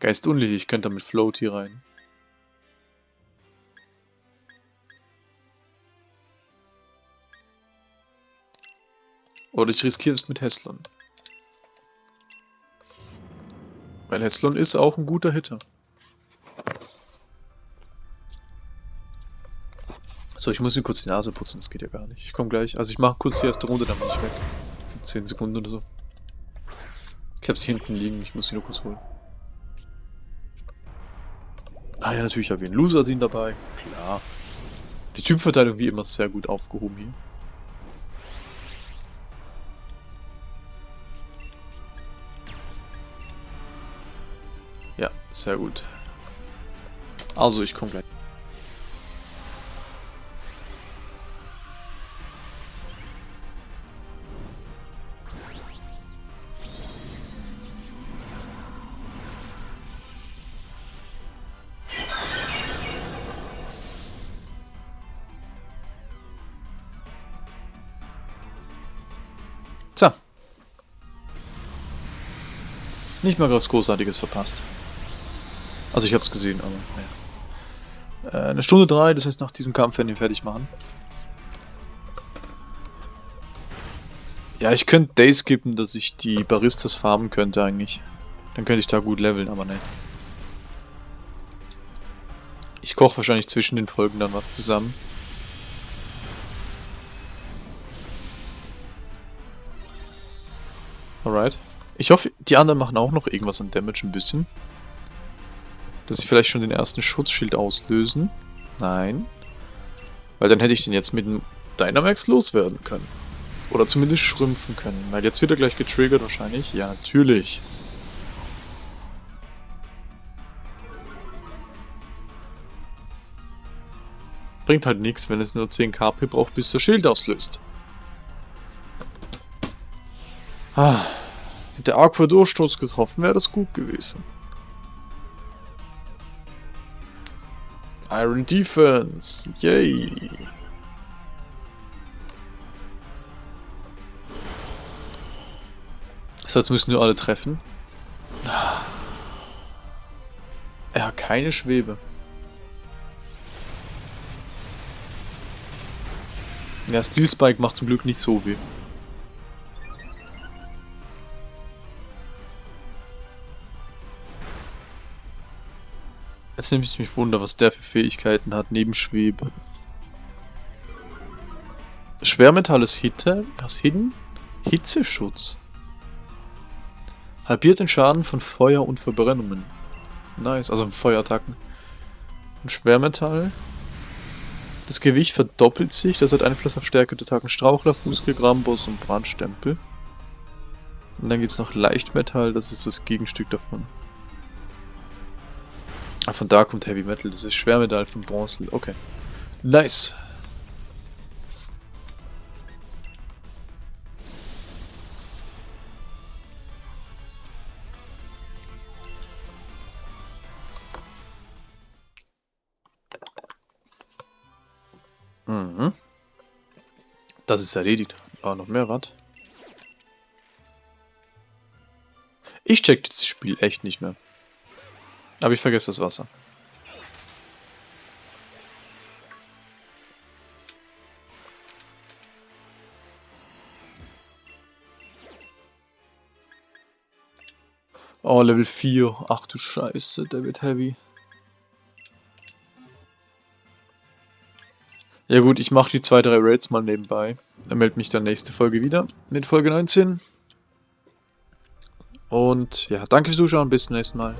Geist unlicht, ich könnte mit Float hier rein. Oder ich riskiere es mit Heslon. Weil Heslon ist auch ein guter Hitter. So, ich muss mir kurz die Nase putzen, das geht ja gar nicht. Ich komme gleich. Also ich mache kurz die erste Runde, dann bin ich weg. Für 10 Sekunden oder so. Ich habe sie hinten liegen, ich muss sie nur kurz holen. Ah ja, natürlich habe ich einen Loser-Team dabei. Klar. Die Typverteilung wie immer sehr gut aufgehoben hier. Sehr gut. Also, ich komme gleich. Nicht mal was Großartiges verpasst. Also ich habe es gesehen, aber naja. Äh, eine Stunde drei, das heißt nach diesem Kampf werden wir fertig machen. Ja, ich könnte Days skippen, dass ich die Baristas farmen könnte eigentlich. Dann könnte ich da gut leveln, aber ne. Ich koche wahrscheinlich zwischen den Folgen dann was zusammen. Alright. Ich hoffe, die anderen machen auch noch irgendwas an Damage ein bisschen. Dass sie vielleicht schon den ersten Schutzschild auslösen. Nein. Weil dann hätte ich den jetzt mit dem Dynamax loswerden können. Oder zumindest schrumpfen können. Weil jetzt wird er gleich getriggert wahrscheinlich. Ja, natürlich. Bringt halt nichts, wenn es nur 10 KP braucht, bis der Schild auslöst. Ah, hätte Aqua Durchstoß getroffen, wäre das gut gewesen. Iron Defense, yay. So, jetzt müssen wir alle treffen. Er hat keine Schwebe. Ja, Steel Spike macht zum Glück nicht so weh. Jetzt nehme ich mich wunder, was der für Fähigkeiten hat, neben Schwebe. Schwermetall ist Hitte, was Hidden? Hitzeschutz. Halbiert den Schaden von Feuer und Verbrennungen. Nice, also Feuerattacken. Und Schwermetall. Das Gewicht verdoppelt sich, das hat Einfluss auf Stärke der Attacken Strauchler, Fußgriff, Rambus und Brandstempel. Und dann gibt es noch Leichtmetall, das ist das Gegenstück davon. Ah, von da kommt Heavy Metal, das ist Schwermetall von Bronze. Okay. Nice. Mhm. Das ist erledigt. Aber noch mehr, was? Ich check das Spiel echt nicht mehr. Aber ich vergesse das Wasser. Oh, Level 4. Ach du Scheiße, der wird heavy. Ja gut, ich mache die zwei, drei Raids mal nebenbei. Er meldet mich dann nächste Folge wieder mit Folge 19. Und ja, danke fürs Zuschauen, bis zum nächsten Mal.